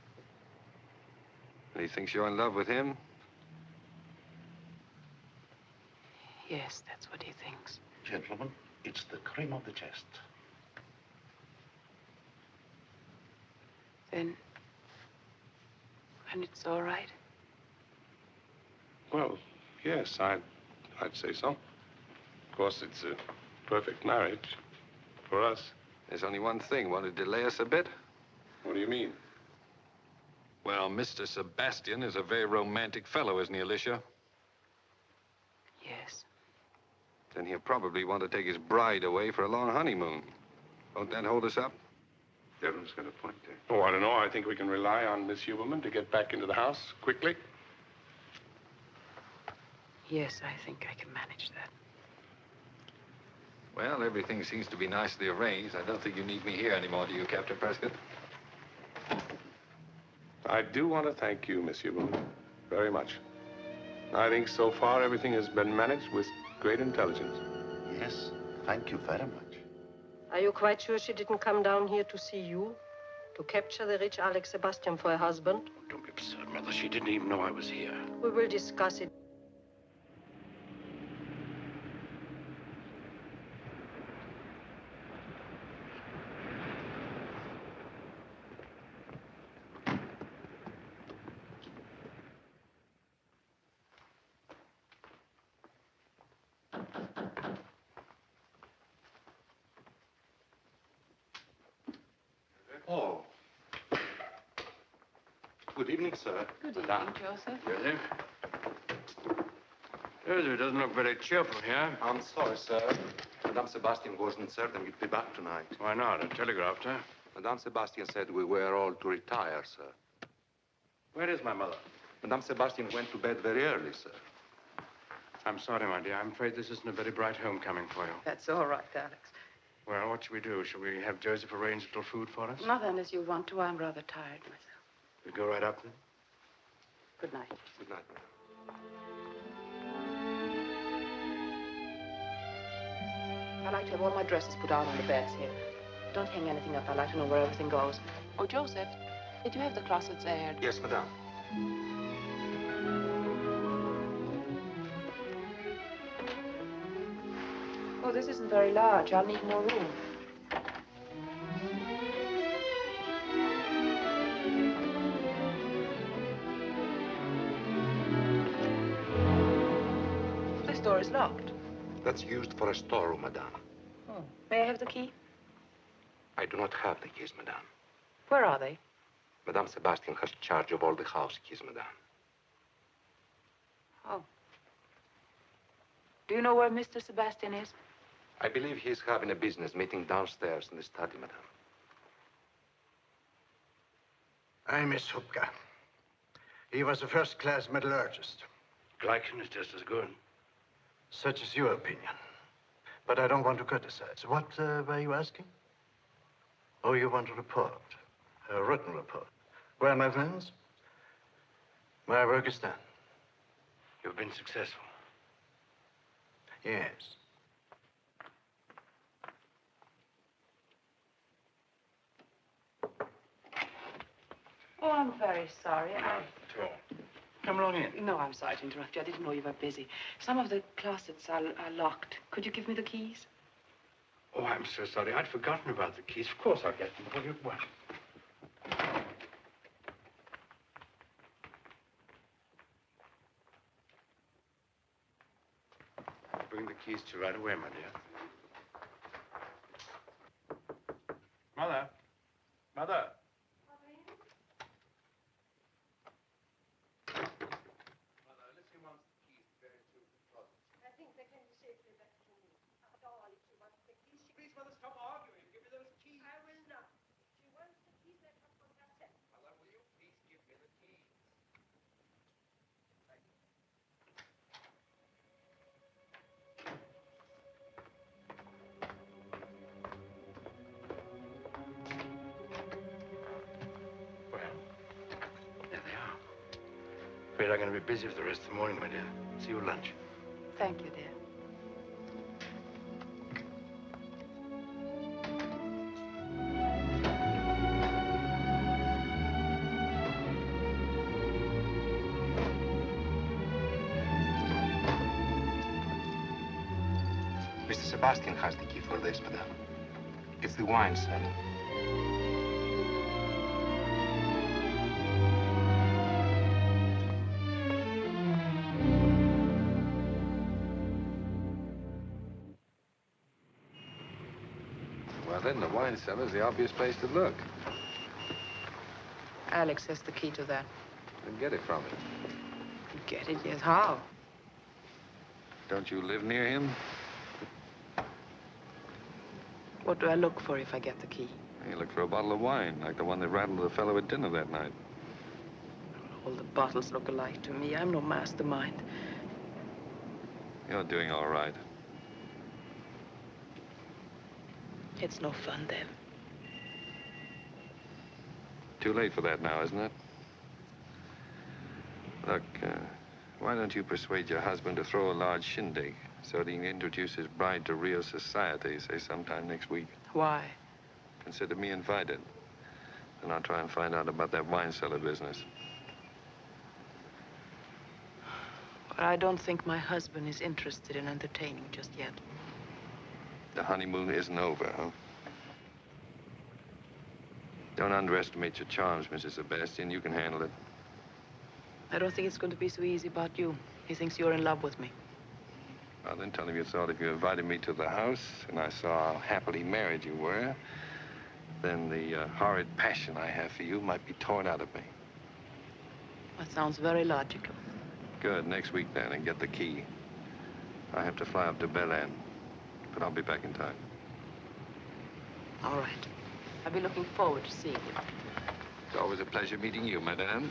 He thinks you're in love with him? Yes, that's what he thinks. Gentlemen, it's the cream of the chest. Then. And it's all right? Well, yes, I'd, I'd say so. Of course, it's a perfect marriage for us. There's only one thing. Want to delay us a bit? What do you mean? Well, Mr. Sebastian is a very romantic fellow, isn't he, Alicia? Yes. Then he'll probably want to take his bride away for a long honeymoon. Won't that hold us up? Devlin's got a point there. Oh, I don't know. I think we can rely on Miss Huberman to get back into the house quickly. Yes, I think I can manage that. Well, everything seems to be nicely arranged. I don't think you need me here anymore, do you, Captain Prescott? I do want to thank you, Miss Huberman, very much. I think so far everything has been managed with great intelligence. Yes, thank you very much. Are you quite sure she didn't come down here to see you? To capture the rich Alex Sebastian for her husband? Oh, don't be absurd, Mother. She didn't even know I was here. We will discuss it. Oh. Good evening, sir. Good Madame. evening, Joseph. Joseph? Joseph doesn't look very cheerful here. I'm sorry, sir. Madame Sebastian wasn't certain you'd be back tonight. Why not? I telegraphed her. Madame Sebastian said we were all to retire, sir. Where is my mother? Madame Sebastian went to bed very early, sir. I'm sorry, my dear. I'm afraid this isn't a very bright homecoming for you. That's all right, Alex. Well, what should we do? Shall we have Joseph arrange a little food for us? Not unless you want to. I'm rather tired myself. We'll go right up then? Good night. Good night. madam. I like to have all my dresses put out on the beds here. Don't hang anything up. I like to know where everything goes. Oh, Joseph, did you have the closets aired? Yes, madame. Oh, this isn't very large. I'll need more room. That's used for a storeroom, madame. Oh. May I have the key? I do not have the keys, madame. Where are they? Madame Sebastian has charge of all the house keys, madame. Oh. Do you know where Mr. Sebastian is? I believe he's having a business meeting downstairs in the study, madame. I miss Hupka. He was a first-class metallurgist. Glycan is just as good. Such is your opinion. But I don't want to criticize. What uh, were you asking? Oh, you want a report? A written report. Well, my friends, my work is done. You've been successful. Yes. Oh, I'm very sorry. I... Come along in. No, I'm sorry to interrupt you. I didn't know you were busy. Some of the closets are, are locked. Could you give me the keys? Oh, I'm so sorry. I'd forgotten about the keys. Of course I'll get them for you at once. Bring the keys to you right away, my dear. Mother. Mother. Be busy for the rest of the morning, my dear. See you at lunch. Thank you, dear. Mr. Sebastian has the key for this, madame. Uh, it's the wine cellar. Wine cellar's the obvious place to look. Alex has the key to that. Then get it from him. Get it, yes. How? Don't you live near him? What do I look for if I get the key? You look for a bottle of wine, like the one that rattled the fellow at dinner that night. All the bottles look alike to me. I'm no mastermind. You're doing all right. It's no fun, then. Too late for that now, isn't it? Look, uh, why don't you persuade your husband to throw a large shindig so that he can introduce his bride to real society, say sometime next week? Why? Consider me invited. And I'll try and find out about that wine cellar business. But I don't think my husband is interested in entertaining just yet. The honeymoon isn't over, huh? Don't underestimate your charms, Mrs. Sebastian. You can handle it. I don't think it's going to be so easy about you. He thinks you're in love with me. Well, then tell him you thought if you invited me to the house and I saw how happily married you were, then the uh, horrid passion I have for you might be torn out of me. That sounds very logical. Good. Next week, then, and get the key. I have to fly up to Belen, but I'll be back in time. All right. I'll be looking forward to seeing you. It's always a pleasure meeting you, madame.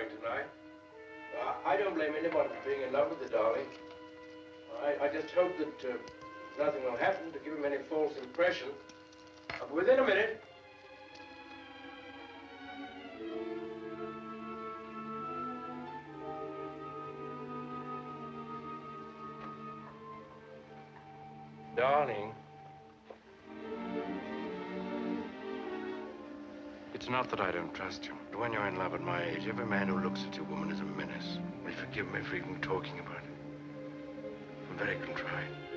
Coming tonight. I, I don't blame anybody for being in love with the darling. I, I just hope that uh, nothing will happen to give him any false impression. I'll within a minute. Not that I don't trust you. But when you're in love at my age, every man who looks at your woman is a menace. Will you forgive me for even talking about it? I'm very contrite.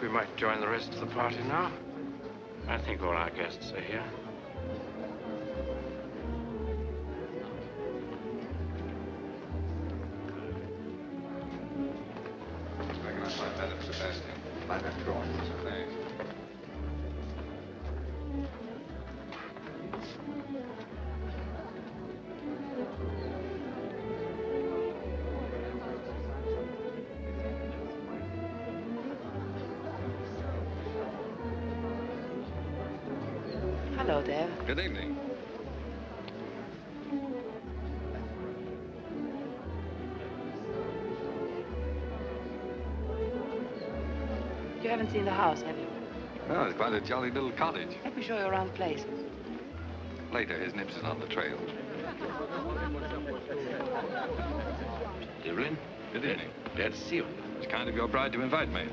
We might join the rest of the party now. I think all our guests are here. Hello, Dave. Good evening. You haven't seen the house, have you? Oh, it's quite a jolly little cottage. Let me show you around the place. Later, his nips is on the trail. Devlin? Good evening. Glad to see you. It's kind of your bride to invite me.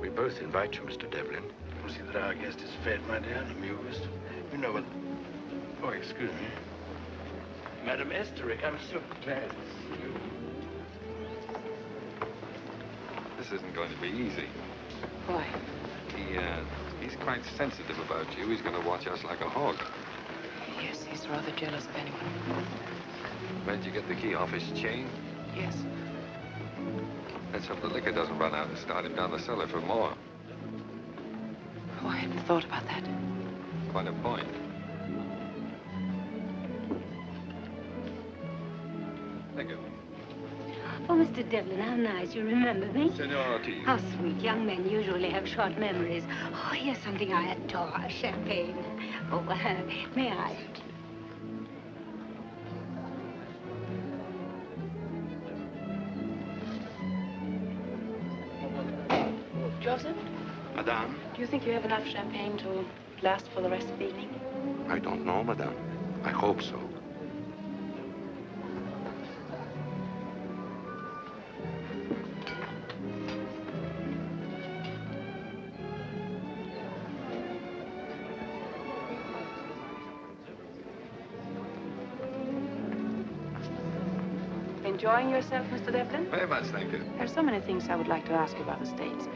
We both invite you, Mr. Devlin. We'll see that our guest is fed, my dear, and amused. You know what... Oh, excuse me. Madam Esterick, I'm so glad to see you. This isn't going to be easy. Why? He, uh, he's quite sensitive about you. He's going to watch us like a hawk. Yes, he's rather jealous of anyone. Where'd you get the key off his chain? Yes. Let's hope the liquor doesn't run out and start him down the cellar for more. Oh, I hadn't thought about that. Quite a point. Thank you. Oh, Mr. Devlin, how nice. You remember me? Senor Ortiz. How sweet. Young men usually have short memories. Oh, here's something I adore. Champagne. Oh, uh, may I? Think you have enough champagne to last for the rest of the evening? I don't know, Madame. I hope so. Enjoying yourself, Mr. Devlin? Very much, thank you. There are so many things I would like to ask you about the States.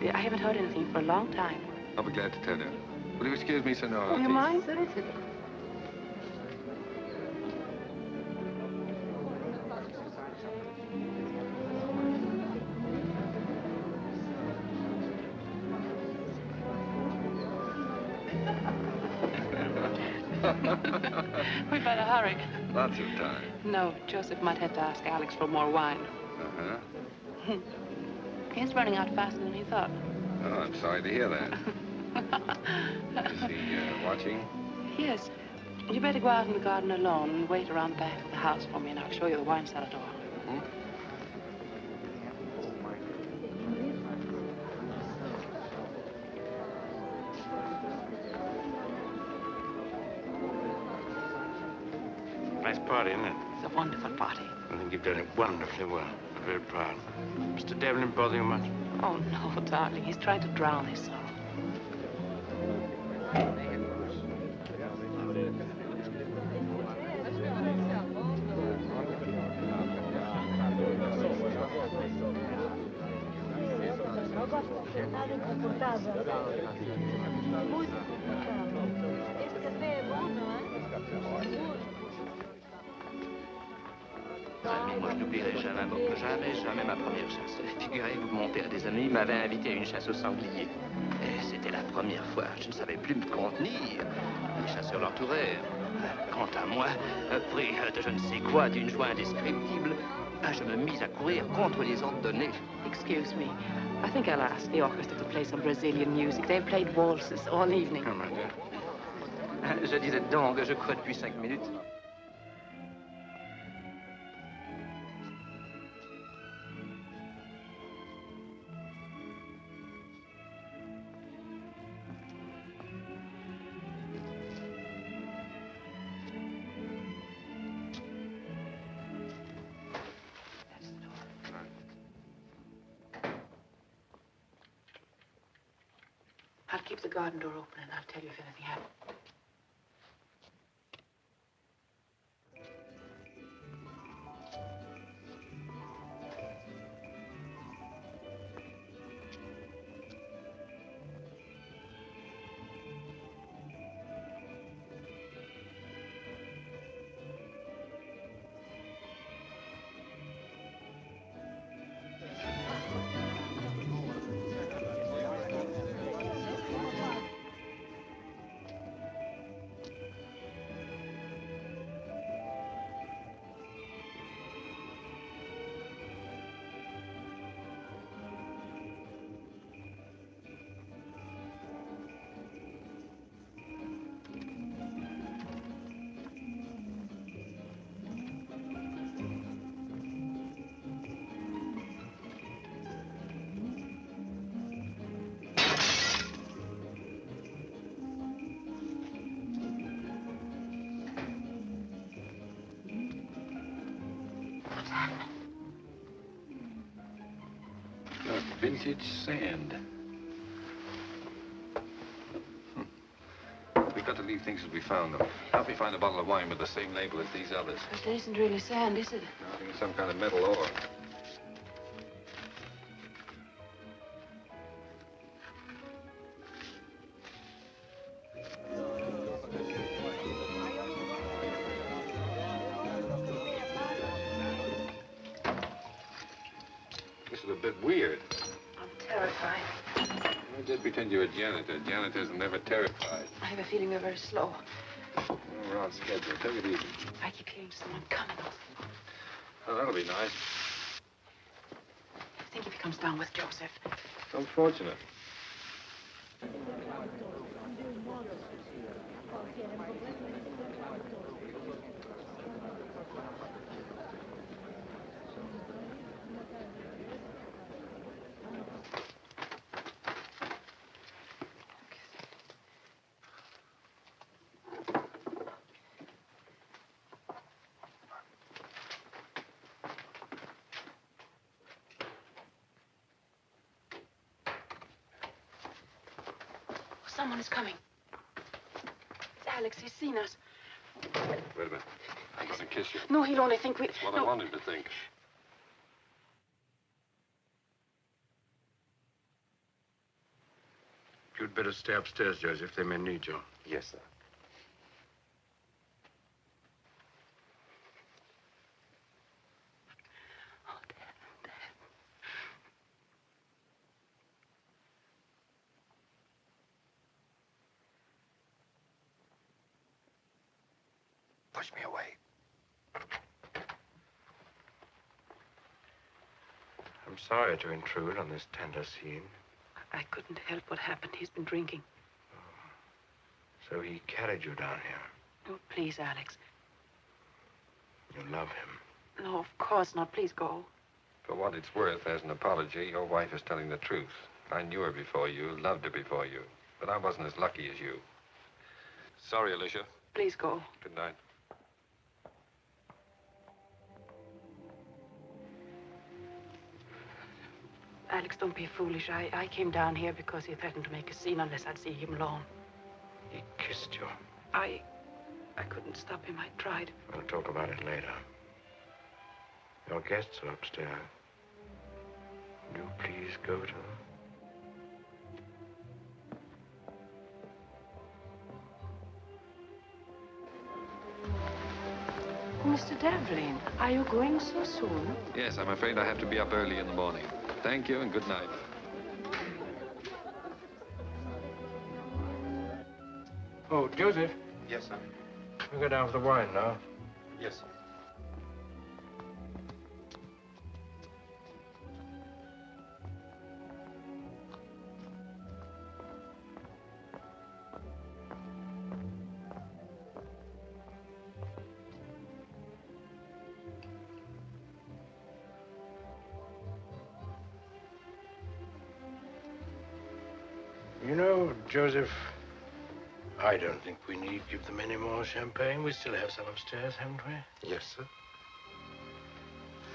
I haven't heard anything for a long time. I'll be glad to tell you. Will you excuse me, Senor Oh, you mind? We'd better hurry. Lots of time. No, Joseph might have to ask Alex for more wine. He's running out faster than he thought. Oh, I'm sorry to hear that. Is he uh, watching? Yes. You better go out in the garden alone and wait around the back of the house for me, and I'll show you the wine cellar door. Nice party, isn't it? It's a wonderful party. I think you've done it wonderfully well. I'm very proud. Mr. Devlin bother you much? Oh, no, darling. He's trying to drown his sorrow. Moi je n'oublierai jamais, jamais, jamais ma première chasse. Figurez-vous que mon père des amis m'avaient invité à une chasse au sanglier. Et c'était la première fois. Je ne savais plus me contenir. Les chasseurs l'entourèrent. Quant à moi, pris de je ne sais quoi, d'une joie indescriptible, je me mis à courir contre les ordres donnés. Excuse me. I think I'll ask the orchestra to play some Brazilian music. They've played waltzes all evening. Je disais donc, je crois depuis cinq minutes. Vintage sand. Hmm. We've got to leave things as we found them. Help me find a bottle of wine with the same label as these others. It isn't really sand, is it? I think it's some kind of metal ore. Janitor. Janitors are never terrified. I have a feeling we're very slow. Oh, we're on schedule. Take it easy. I keep hearing someone coming. Oh, that'll be nice. I think if he comes down with Joseph. It's unfortunate. Someone is coming. It's Alex. He's seen us. Wait a minute. I doesn't kiss you. No, he'll only think we... That's what no. I want him to think. You'd better stay upstairs, Joseph. They may need you. Yes, sir. Push me away. I'm sorry to intrude on this tender scene. I couldn't help what happened. He's been drinking. Oh. So he carried you down here. Oh, please, Alex. You love him. No, of course not. Please go. For what it's worth, as an apology, your wife is telling the truth. I knew her before you, loved her before you, but I wasn't as lucky as you. Sorry, Alicia. Please go. Good night. Alex, don't be foolish. I, I came down here because he threatened to make a scene unless I'd see him alone. He kissed you. I... I couldn't stop him. I tried. We'll talk about it later. Your guests are upstairs. Would you please go to them? Mr. Devlin, are you going so soon? Yes, I'm afraid I have to be up early in the morning. Thank you and good night. Oh, Joseph, Yes, sir. we go down for the wine now. Yes, sir. Joseph, I don't think we need give them any more champagne. We still have some upstairs, haven't we? Yes, sir.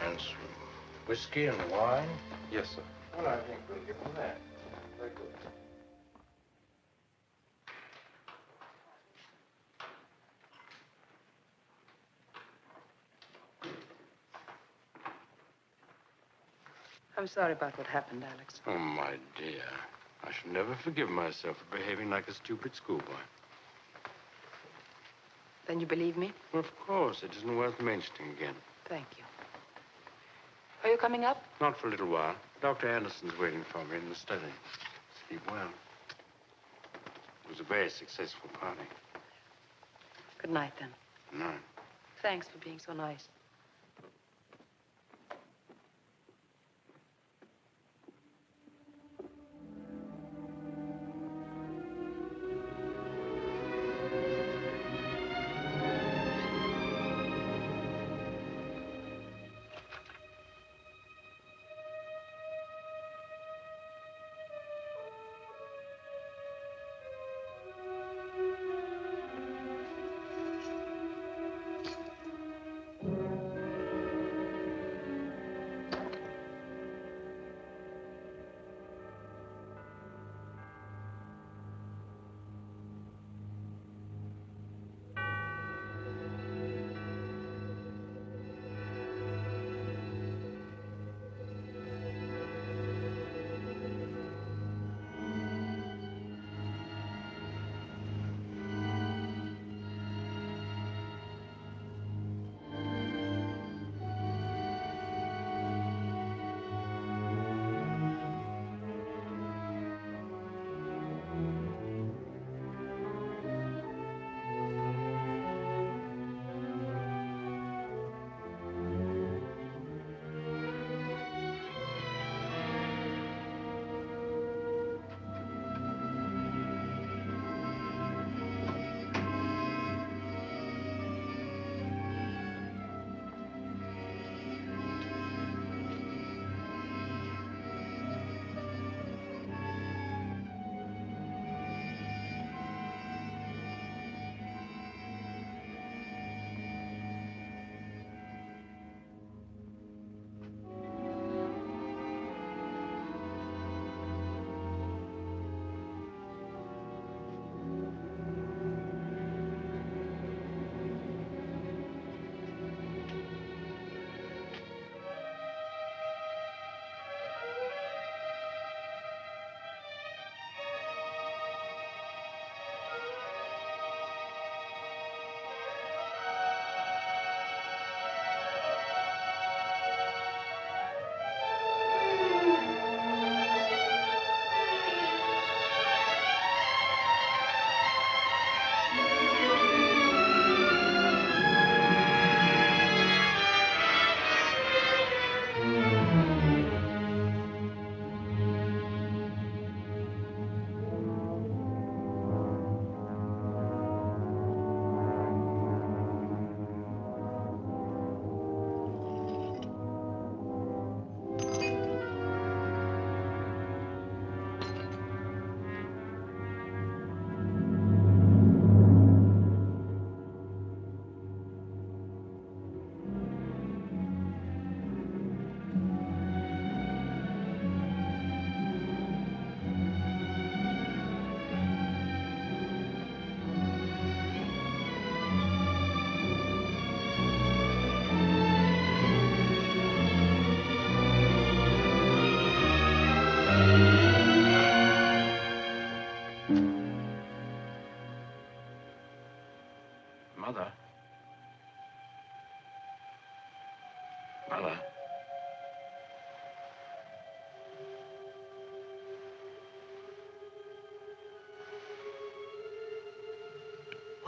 And some whiskey and wine. Yes, sir. Well, I think we'll give them that. Very good. I'm sorry about what happened, Alex. Oh, my dear. I shall never forgive myself for behaving like a stupid schoolboy. Then you believe me? Of course, it isn't worth mentioning again. Thank you. Are you coming up? Not for a little while. Dr. Anderson's waiting for me in the study. Sleep well. It was a very successful party. Good night, then. No. Thanks for being so nice.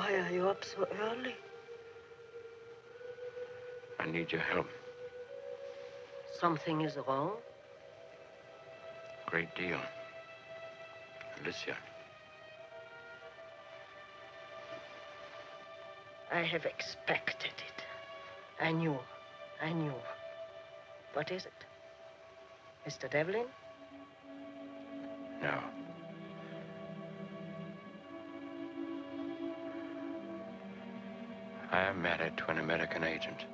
Why are you up so early? I need your help. Something is wrong? Great deal. Alicia. I have expected it. I knew. I knew. What is it? Mr. Devlin? No. I am married to an American agent.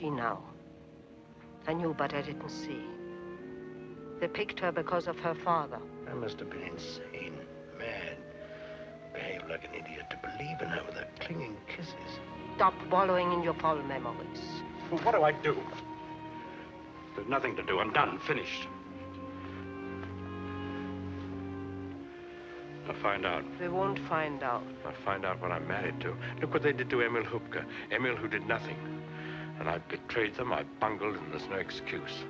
See now. I knew, but I didn't see. They picked her because of her father. I must have been insane, mad. Behaved like an idiot to believe in her with her clinging kisses. Stop wallowing in your foul memories. Well, what do I do? There's nothing to do. I'm done. Finished. I'll find out. They won't find out. I'll find out what I'm married to. Look what they did to Emil Hupka. Emil who did nothing. And I betrayed them, I bungled, and there's no excuse.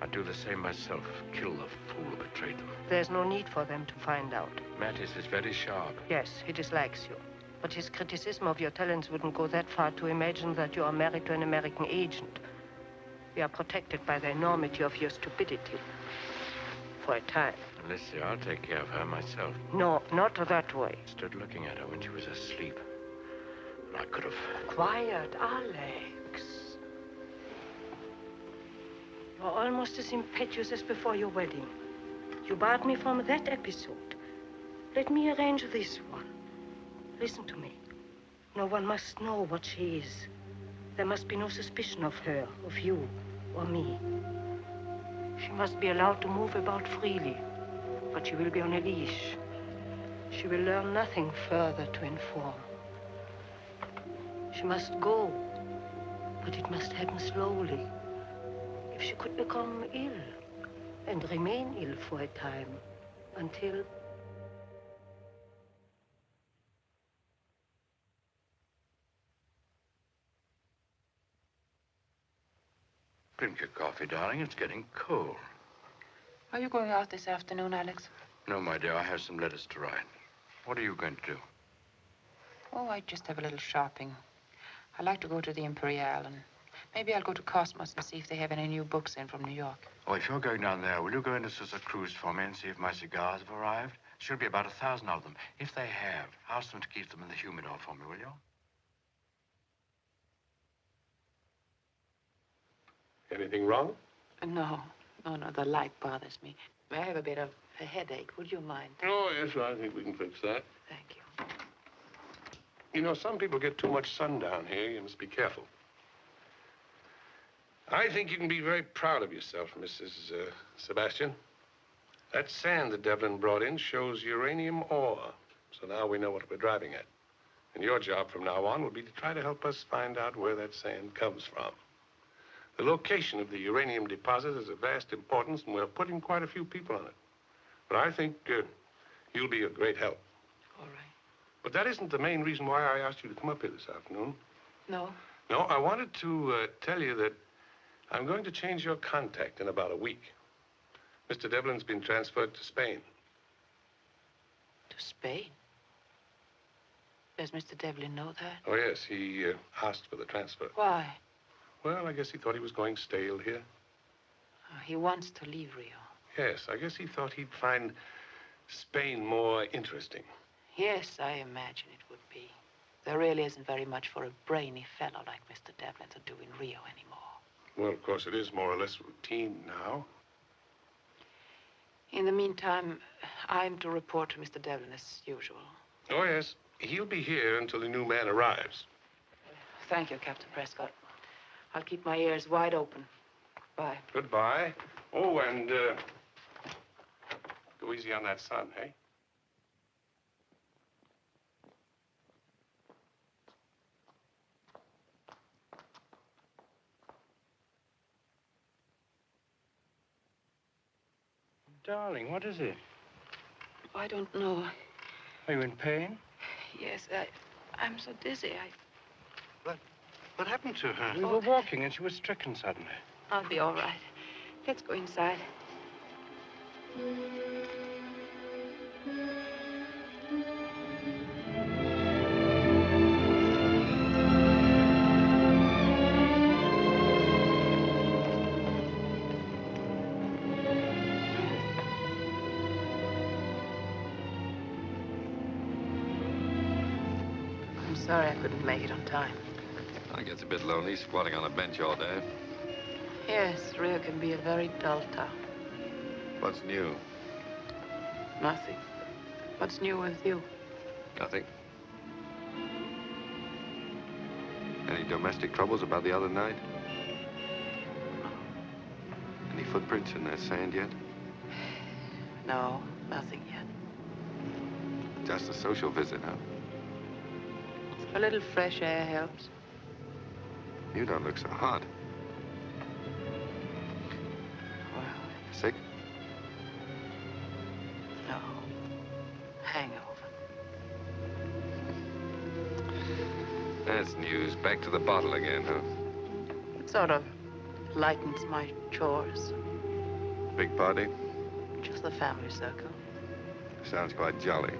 I'd do the same myself. Kill the fool who betrayed them. There's no need for them to find out. Mathis is very sharp. Yes, he dislikes you. But his criticism of your talents wouldn't go that far to imagine that you are married to an American agent. We are protected by the enormity of your stupidity. For a time. Alicia, I'll take care of her myself. No, not that way. Stood looking at her when she was asleep. I could have... Quiet, Alex. You're almost as impetuous as before your wedding. You barred me from that episode. Let me arrange this one. Listen to me. No one must know what she is. There must be no suspicion of her, of you, or me. She must be allowed to move about freely, but she will be on a leash. She will learn nothing further to inform. She must go, but it must happen slowly. If she could become ill and remain ill for a time until Drink your coffee, darling. It's getting cold. Are you going out this afternoon, Alex? No, my dear, I have some letters to write. What are you going to do? Oh, I just have a little shopping. I like to go to the Imperial, and maybe I'll go to Cosmos and see if they have any new books in from New York. Oh, if you're going down there, will you go into Souza Cruz for me and see if my cigars have arrived? Should be about a thousand of them. If they have, ask them to keep them in the humidor for me, will you? Anything wrong? No, no, no, the light bothers me. I have a bit of a headache. Would you mind? Oh, yes, I think we can fix that. Thank you. You know, some people get too much sun down here. You must be careful. I think you can be very proud of yourself, Mrs. Uh, Sebastian. That sand that Devlin brought in shows uranium ore. So now we know what we're driving at. And your job from now on will be to try to help us find out where that sand comes from. The location of the uranium deposit is of vast importance, and we're putting quite a few people on it. But I think uh, you'll be a great help. All right. But that isn't the main reason why I asked you to come up here this afternoon. No? No, I wanted to uh, tell you that I'm going to change your contact in about a week. Mr. Devlin's been transferred to Spain. To Spain? Does Mr. Devlin know that? Oh, yes, he uh, asked for the transfer. Why? Well, I guess he thought he was going stale here. Oh, he wants to leave Rio. Yes, I guess he thought he'd find Spain more interesting. Yes, I imagine it would be. There really isn't very much for a brainy fellow like Mr. Devlin to do in Rio anymore. Well, of course, it is more or less routine now. In the meantime, I'm to report to Mr. Devlin as usual. Oh, yes. He'll be here until the new man arrives. Thank you, Captain Prescott. I'll keep my ears wide open. Bye. Goodbye. Oh, and uh, Go easy on that sun, hey? Darling, what is it? I don't know. Are you in pain? Yes, I, I'm so dizzy. I, What what happened to her? We oh. were walking and she was stricken suddenly. I'll be all right. Let's go inside. Sorry I couldn't make it on time. I gets a bit lonely squatting on a bench all day. Yes, Rio can be a very dull town. What's new? Nothing. What's new with you? Nothing. Any domestic troubles about the other night? No. Any footprints in that sand yet? No, nothing yet. Just a social visit, huh? A little fresh air helps. You don't look so hot. Well, Sick? no. Hangover. That's news. Back to the bottle again, huh? It sort of lightens my chores. Big party? Just the family circle. Sounds quite jolly.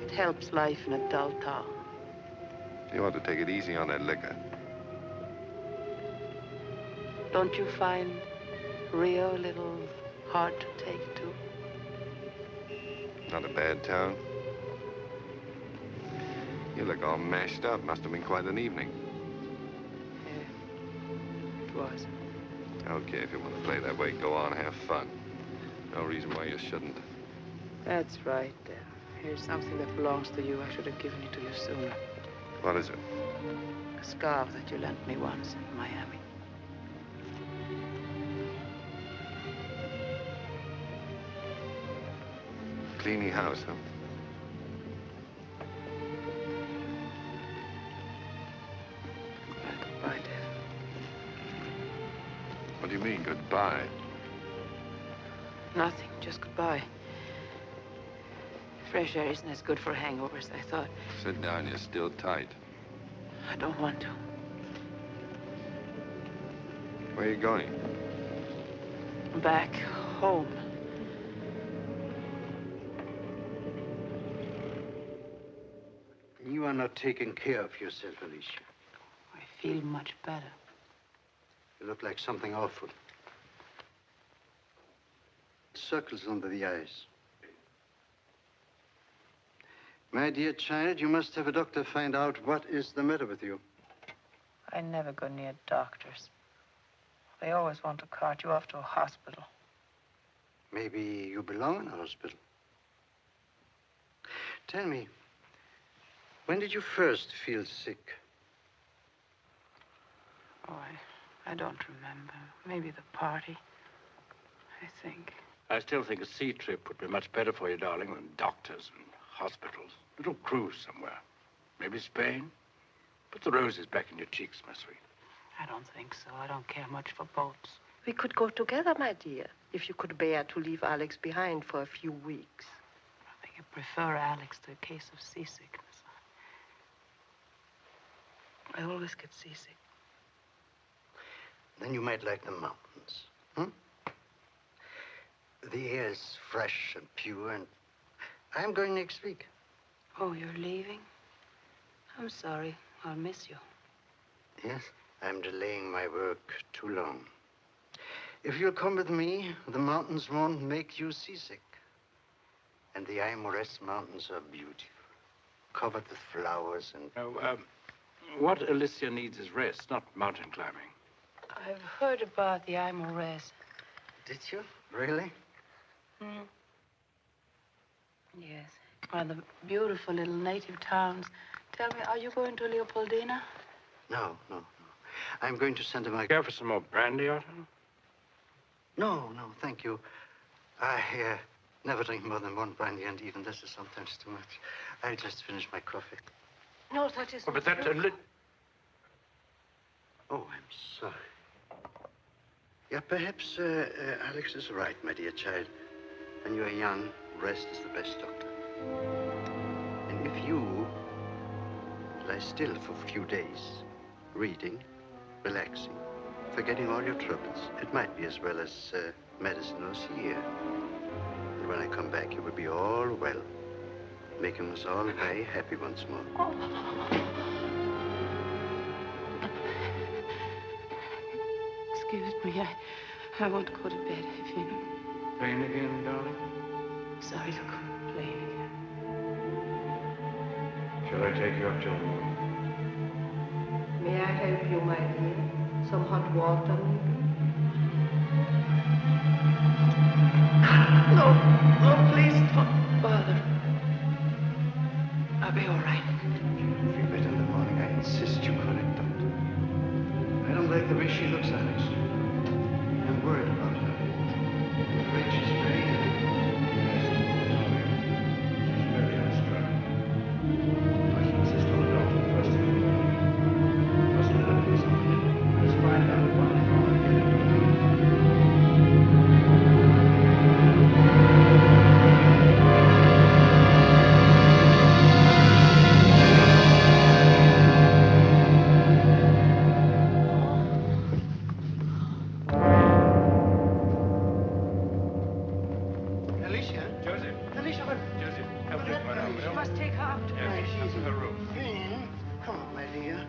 It helps life in a dull town. You ought to take it easy on that liquor. Don't you find Rio a little hard to take to? Not a bad town. You look all mashed up. Must have been quite an evening. Yeah, it was. Okay, if you want to play that way, go on, have fun. No reason why you shouldn't. That's right. Uh, here's something that belongs to you. I should have given it to you sooner. What is it? A scarf that you lent me once in Miami. Cleaning house, huh? Goodbye, Dev. What do you mean, goodbye? Nothing. Just goodbye. Fresh air isn't as good for hangovers, I thought. Sit down, you're still tight. I don't want to. Where are you going? Back home. You are not taking care of yourself, Alicia. I feel much better. You look like something awful. Circles under the eyes. My dear child, you must have a doctor find out what is the matter with you. I never go near doctors. They always want to cart you off to a hospital. Maybe you belong in a hospital. Tell me, when did you first feel sick? Oh, I, I don't remember. Maybe the party. I think. I still think a sea trip would be much better for you, darling, than doctors and hospitals. Little cruise somewhere. Maybe Spain. Put the roses back in your cheeks, my sweet. I don't think so. I don't care much for boats. We could go together, my dear, if you could bear to leave Alex behind for a few weeks. I think I prefer Alex to a case of seasickness. I always get seasick. Then you might like the mountains. Hmm? The air is fresh and pure, and I'm going next week. Oh, you're leaving? I'm sorry. I'll miss you. Yes, I'm delaying my work too long. If you'll come with me, the mountains won't make you seasick. And the Aimores Mountains are beautiful, covered with flowers and... Oh, um, what Alicia needs is rest, not mountain climbing. I've heard about the Aimores. Did you? Really? Hmm. Yes. One of the beautiful little native towns. Tell me, are you going to Leopoldina? No, no, no. I'm going to Santa Maria. Care for some more brandy, Otto? No, no, thank you. I uh, never drink more than one brandy, and even this is sometimes too much. I'll just finish my coffee. No, that is Oh, but not that... true. Uh, li- Oh, I'm sorry. Yeah, perhaps uh, uh, Alex is right, my dear child. When you are young, rest is the best doctor. And if you lie still for a few days, reading, relaxing, forgetting all your troubles, it might be as well as uh, medicine or here. And when I come back, you will be all well, making us all very happy once more. Excuse me, I, I want to go to bed. I feel Playing again, darling? Sorry to complain again. Shall I take you up to the room? May I help you, my dear? Some hot water, maybe? No, no, please don't bother. I'll be all right. You'll feel better in the morning. I insist you it, doctor. I don't like the way she looks, Alex. Alicia? Joseph. Alicia, what? Joseph, help out, will You must take her up to her room. Come on, my dear.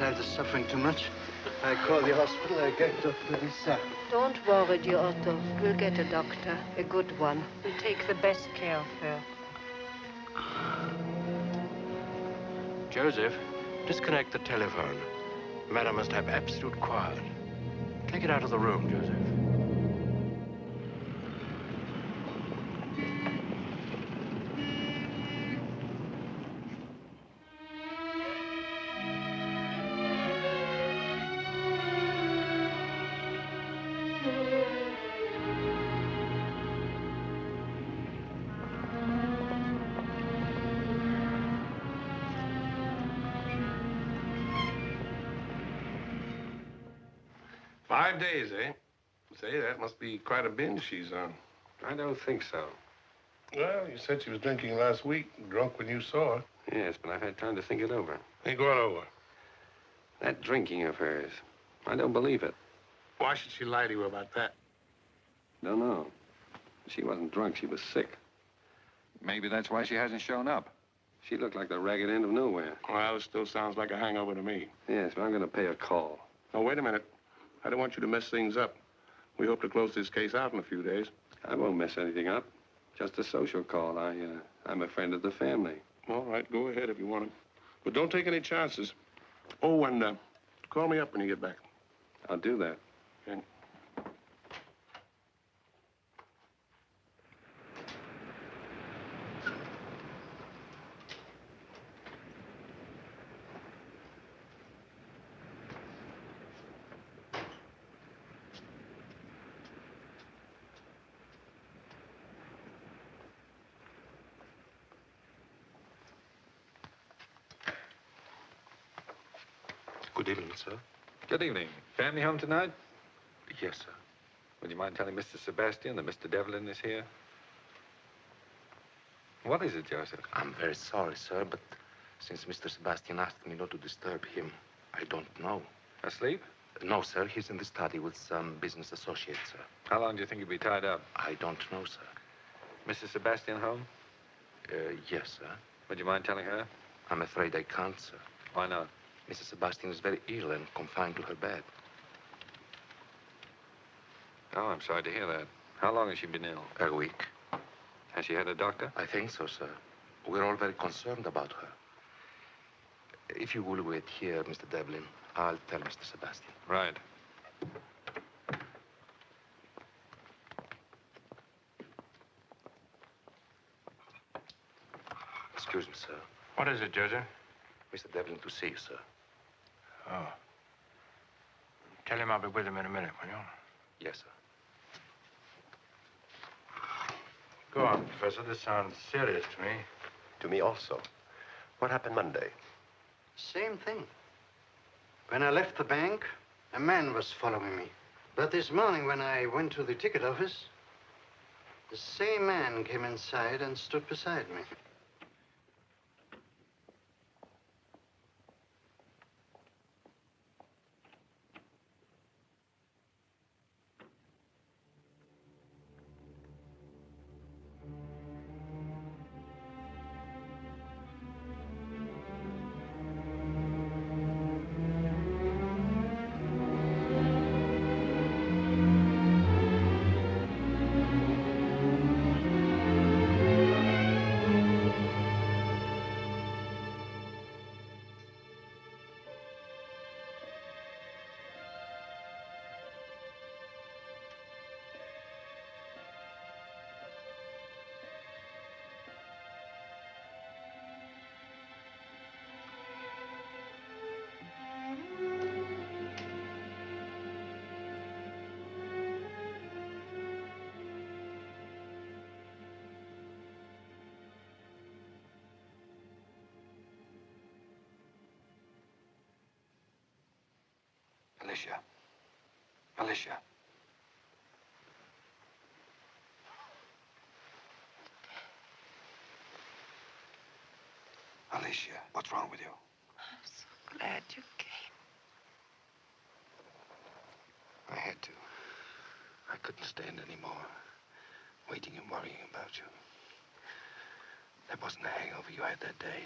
Child is suffering too much. I call the hospital. I get Dr. Lisa. Don't worry, dear Otto. We'll get a doctor, a good one. We'll take the best care of her. Joseph, disconnect the telephone. Madam must have absolute quiet. Take it out of the room, Joseph. Quite a binge she's on. I don't think so. Well, you said she was drinking last week, drunk when you saw her. Yes, but I've had time to think it over. Ain't going over. That drinking of hers, I don't believe it. Why should she lie to you about that? Don't know. She wasn't drunk, she was sick. Maybe that's why she hasn't shown up. She looked like the ragged end of nowhere. Well, it still sounds like a hangover to me. Yes, but I'm going to pay a call. Oh, wait a minute. I don't want you to mess things up. We hope to close this case out in a few days. I won't mess anything up. Just a social call. I, uh, I'm a friend of the family. All right, go ahead if you want to. But don't take any chances. Oh, and uh, call me up when you get back. I'll do that. Okay. Good evening, sir. Good evening. Family home tonight? Yes, sir. Would you mind telling Mr. Sebastian that Mr. Devlin is here? What is it, Joseph? I'm very sorry, sir, but since Mr. Sebastian asked me not to disturb him, I don't know. Asleep? No, sir. He's in the study with some business associates, sir. How long do you think he'll be tied up? I don't know, sir. Mrs. Sebastian home? Uh, yes, sir. Would you mind telling her? I'm afraid I can't, sir. Why not? Mrs. Sebastian is very ill and confined to her bed. Oh, I'm sorry to hear that. How long has she been ill? A week. Has she had a doctor? I think so, sir. We're all very concerned about her. If you will wait here, Mr. Devlin, I'll tell Mr. Sebastian. Right. Excuse me, sir. What is it, Joseph? Mr. Devlin to see you, sir. Oh. Tell him I'll be with him in a minute, will you? Yes, sir. Go on, Professor. This sounds serious to me. To me also. What happened Monday? Same thing. When I left the bank, a man was following me. But this morning, when I went to the ticket office, the same man came inside and stood beside me. Alicia. Alicia. Alicia, what's wrong with you? I'm so glad you came. I had to. I couldn't stand anymore. Waiting and worrying about you. That wasn't the hangover you had that day.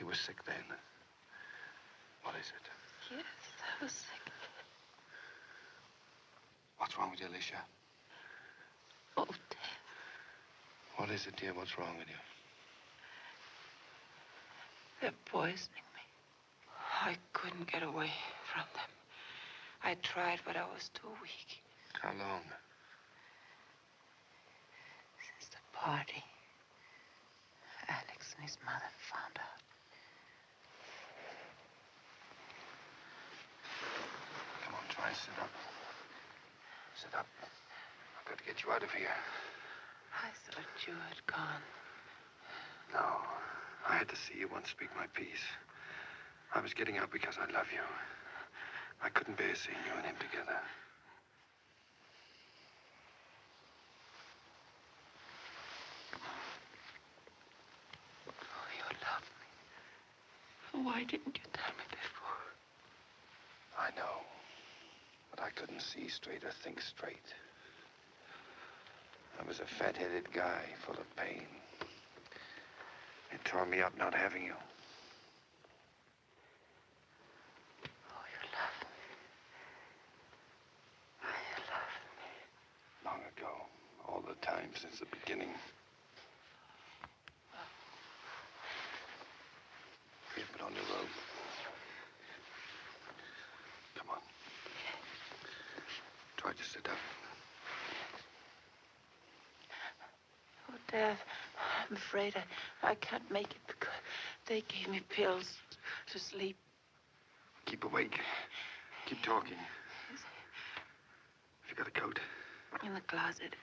You were sick then. What is it? Was sick. What's wrong with you, Alicia? Oh, Dev. What is it, dear? What's wrong with you? They're poisoning me. I couldn't get away from them. I tried, but I was too weak. How long? Since the party, Alex and his mother found out. Come on, try and sit up. Sit up. I've got to get you out of here. I thought you had gone. No. I had to see you once speak my piece. I was getting out because I love you. I couldn't bear seeing you and him together. Oh, you love me. Why didn't you tell me before? I know. But I couldn't see straight or think straight. I was a fat-headed guy full of pain. It tore me up not having you. Oh, you love me. Oh, you love me. Long ago. All the time since the beginning. Here, put on your robe. Come on. Try to sit up. Dev, I'm afraid I, I can't make it because they gave me pills to sleep. Keep awake. Keep talking. Have you got a coat? In the closet.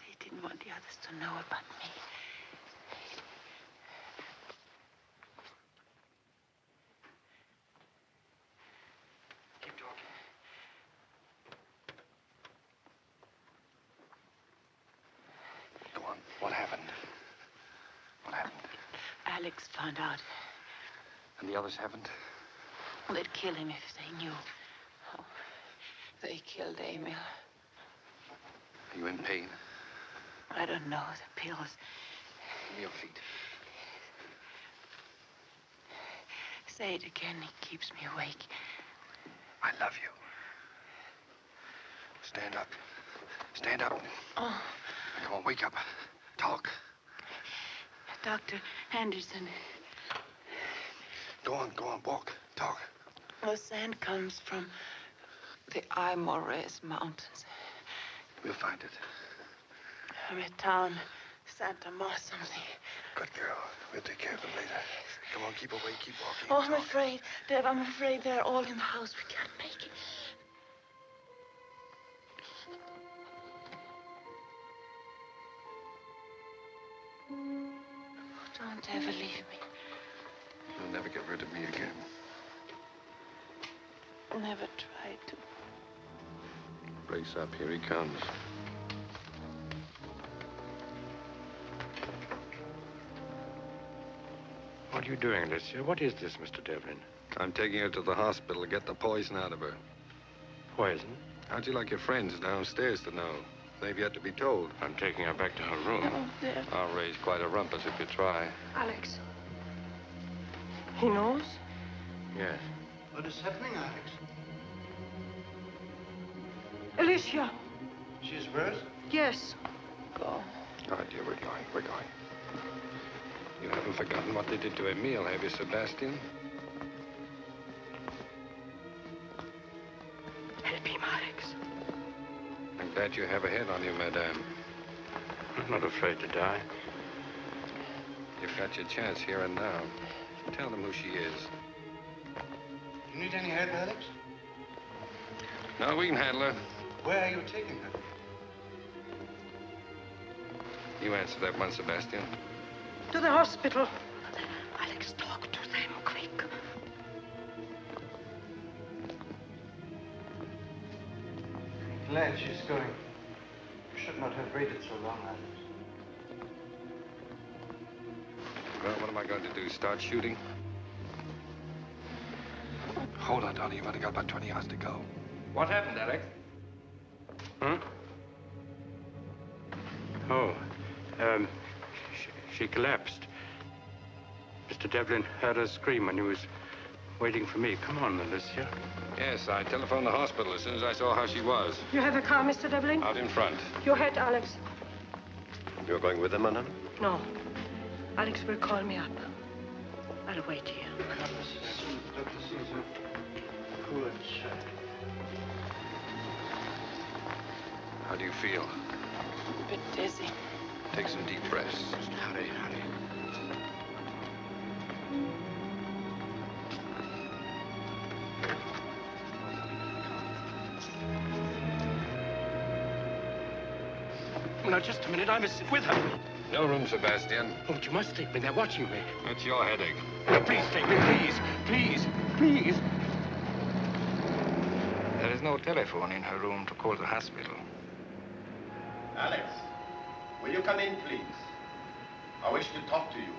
They didn't want the others to know about me. Keep talking. Go on. What happened? What happened? Alex found out. And the others haven't? They'd kill him if they knew. Oh, they killed Emil. Are you in pain? I don't know. The pills. Give me your feet. Say it again. It keeps me awake. I love you. Stand up. Stand up. Oh, Come on, wake up. Talk. Dr. Anderson, Go on, go on, walk. Talk. the sand comes from the Aymores Mountains. We'll find it. From a town, Santa Mar something. Good girl. We'll take care of them later. Come on, keep awake, keep walking. Oh, I'm afraid. Dev, I'm afraid they're all in the house. We can't make it. Don't ever leave me. You'll never get rid of me again. Never try to. Brace up, here he comes. What are you doing, Alicia? What is this, Mr. Devlin? I'm taking her to the hospital to get the poison out of her. Poison? How'd you like your friends downstairs to know? They've yet to be told. I'm taking her back to her room. Oh, Dev. I'll raise quite a rumpus if you try. Alex. He knows? Yes. What is happening, Alex? Alicia. She's worse? Yes. Go. All right, dear, we're going. We're going. You haven't forgotten what they did to Emil, have you, Sebastian? Help him, Alex. I'm glad you have a head on you, madame. I'm not afraid to die. You've got your chance here and now. Tell them who she is. You need any help, Alex? No, we can handle her. Where are you taking her? You answer that one, Sebastian. To the hospital. Alex, talk to them, quick. Glad she's going. You should not have waited so long, Alex. Going to do? Start shooting? Hold on, Donnie. You've only got about 20 yards to go. What happened, Alex? Huh? Oh, um, she, she collapsed. Mr. Devlin heard her scream when he was waiting for me. Come on, Alicia. Yes, I telephoned the hospital as soon as I saw how she was. You have a car, Mr. Devlin? Out in front. Your head, Alex. You're going with them, madame? No. Alex will call me up. I'll wait here. Dr. Caesar. Poor child. How do you feel? A bit dizzy. Take some deep breaths. Hurry, hurry. Now, just a minute. I must sit with her. No room, Sebastian. Oh, but you must take me. They're watching me. That's your headache. Now, please take me, please. Please. Please. There is no telephone in her room to call the hospital. Alex, will you come in, please? I wish to talk to you.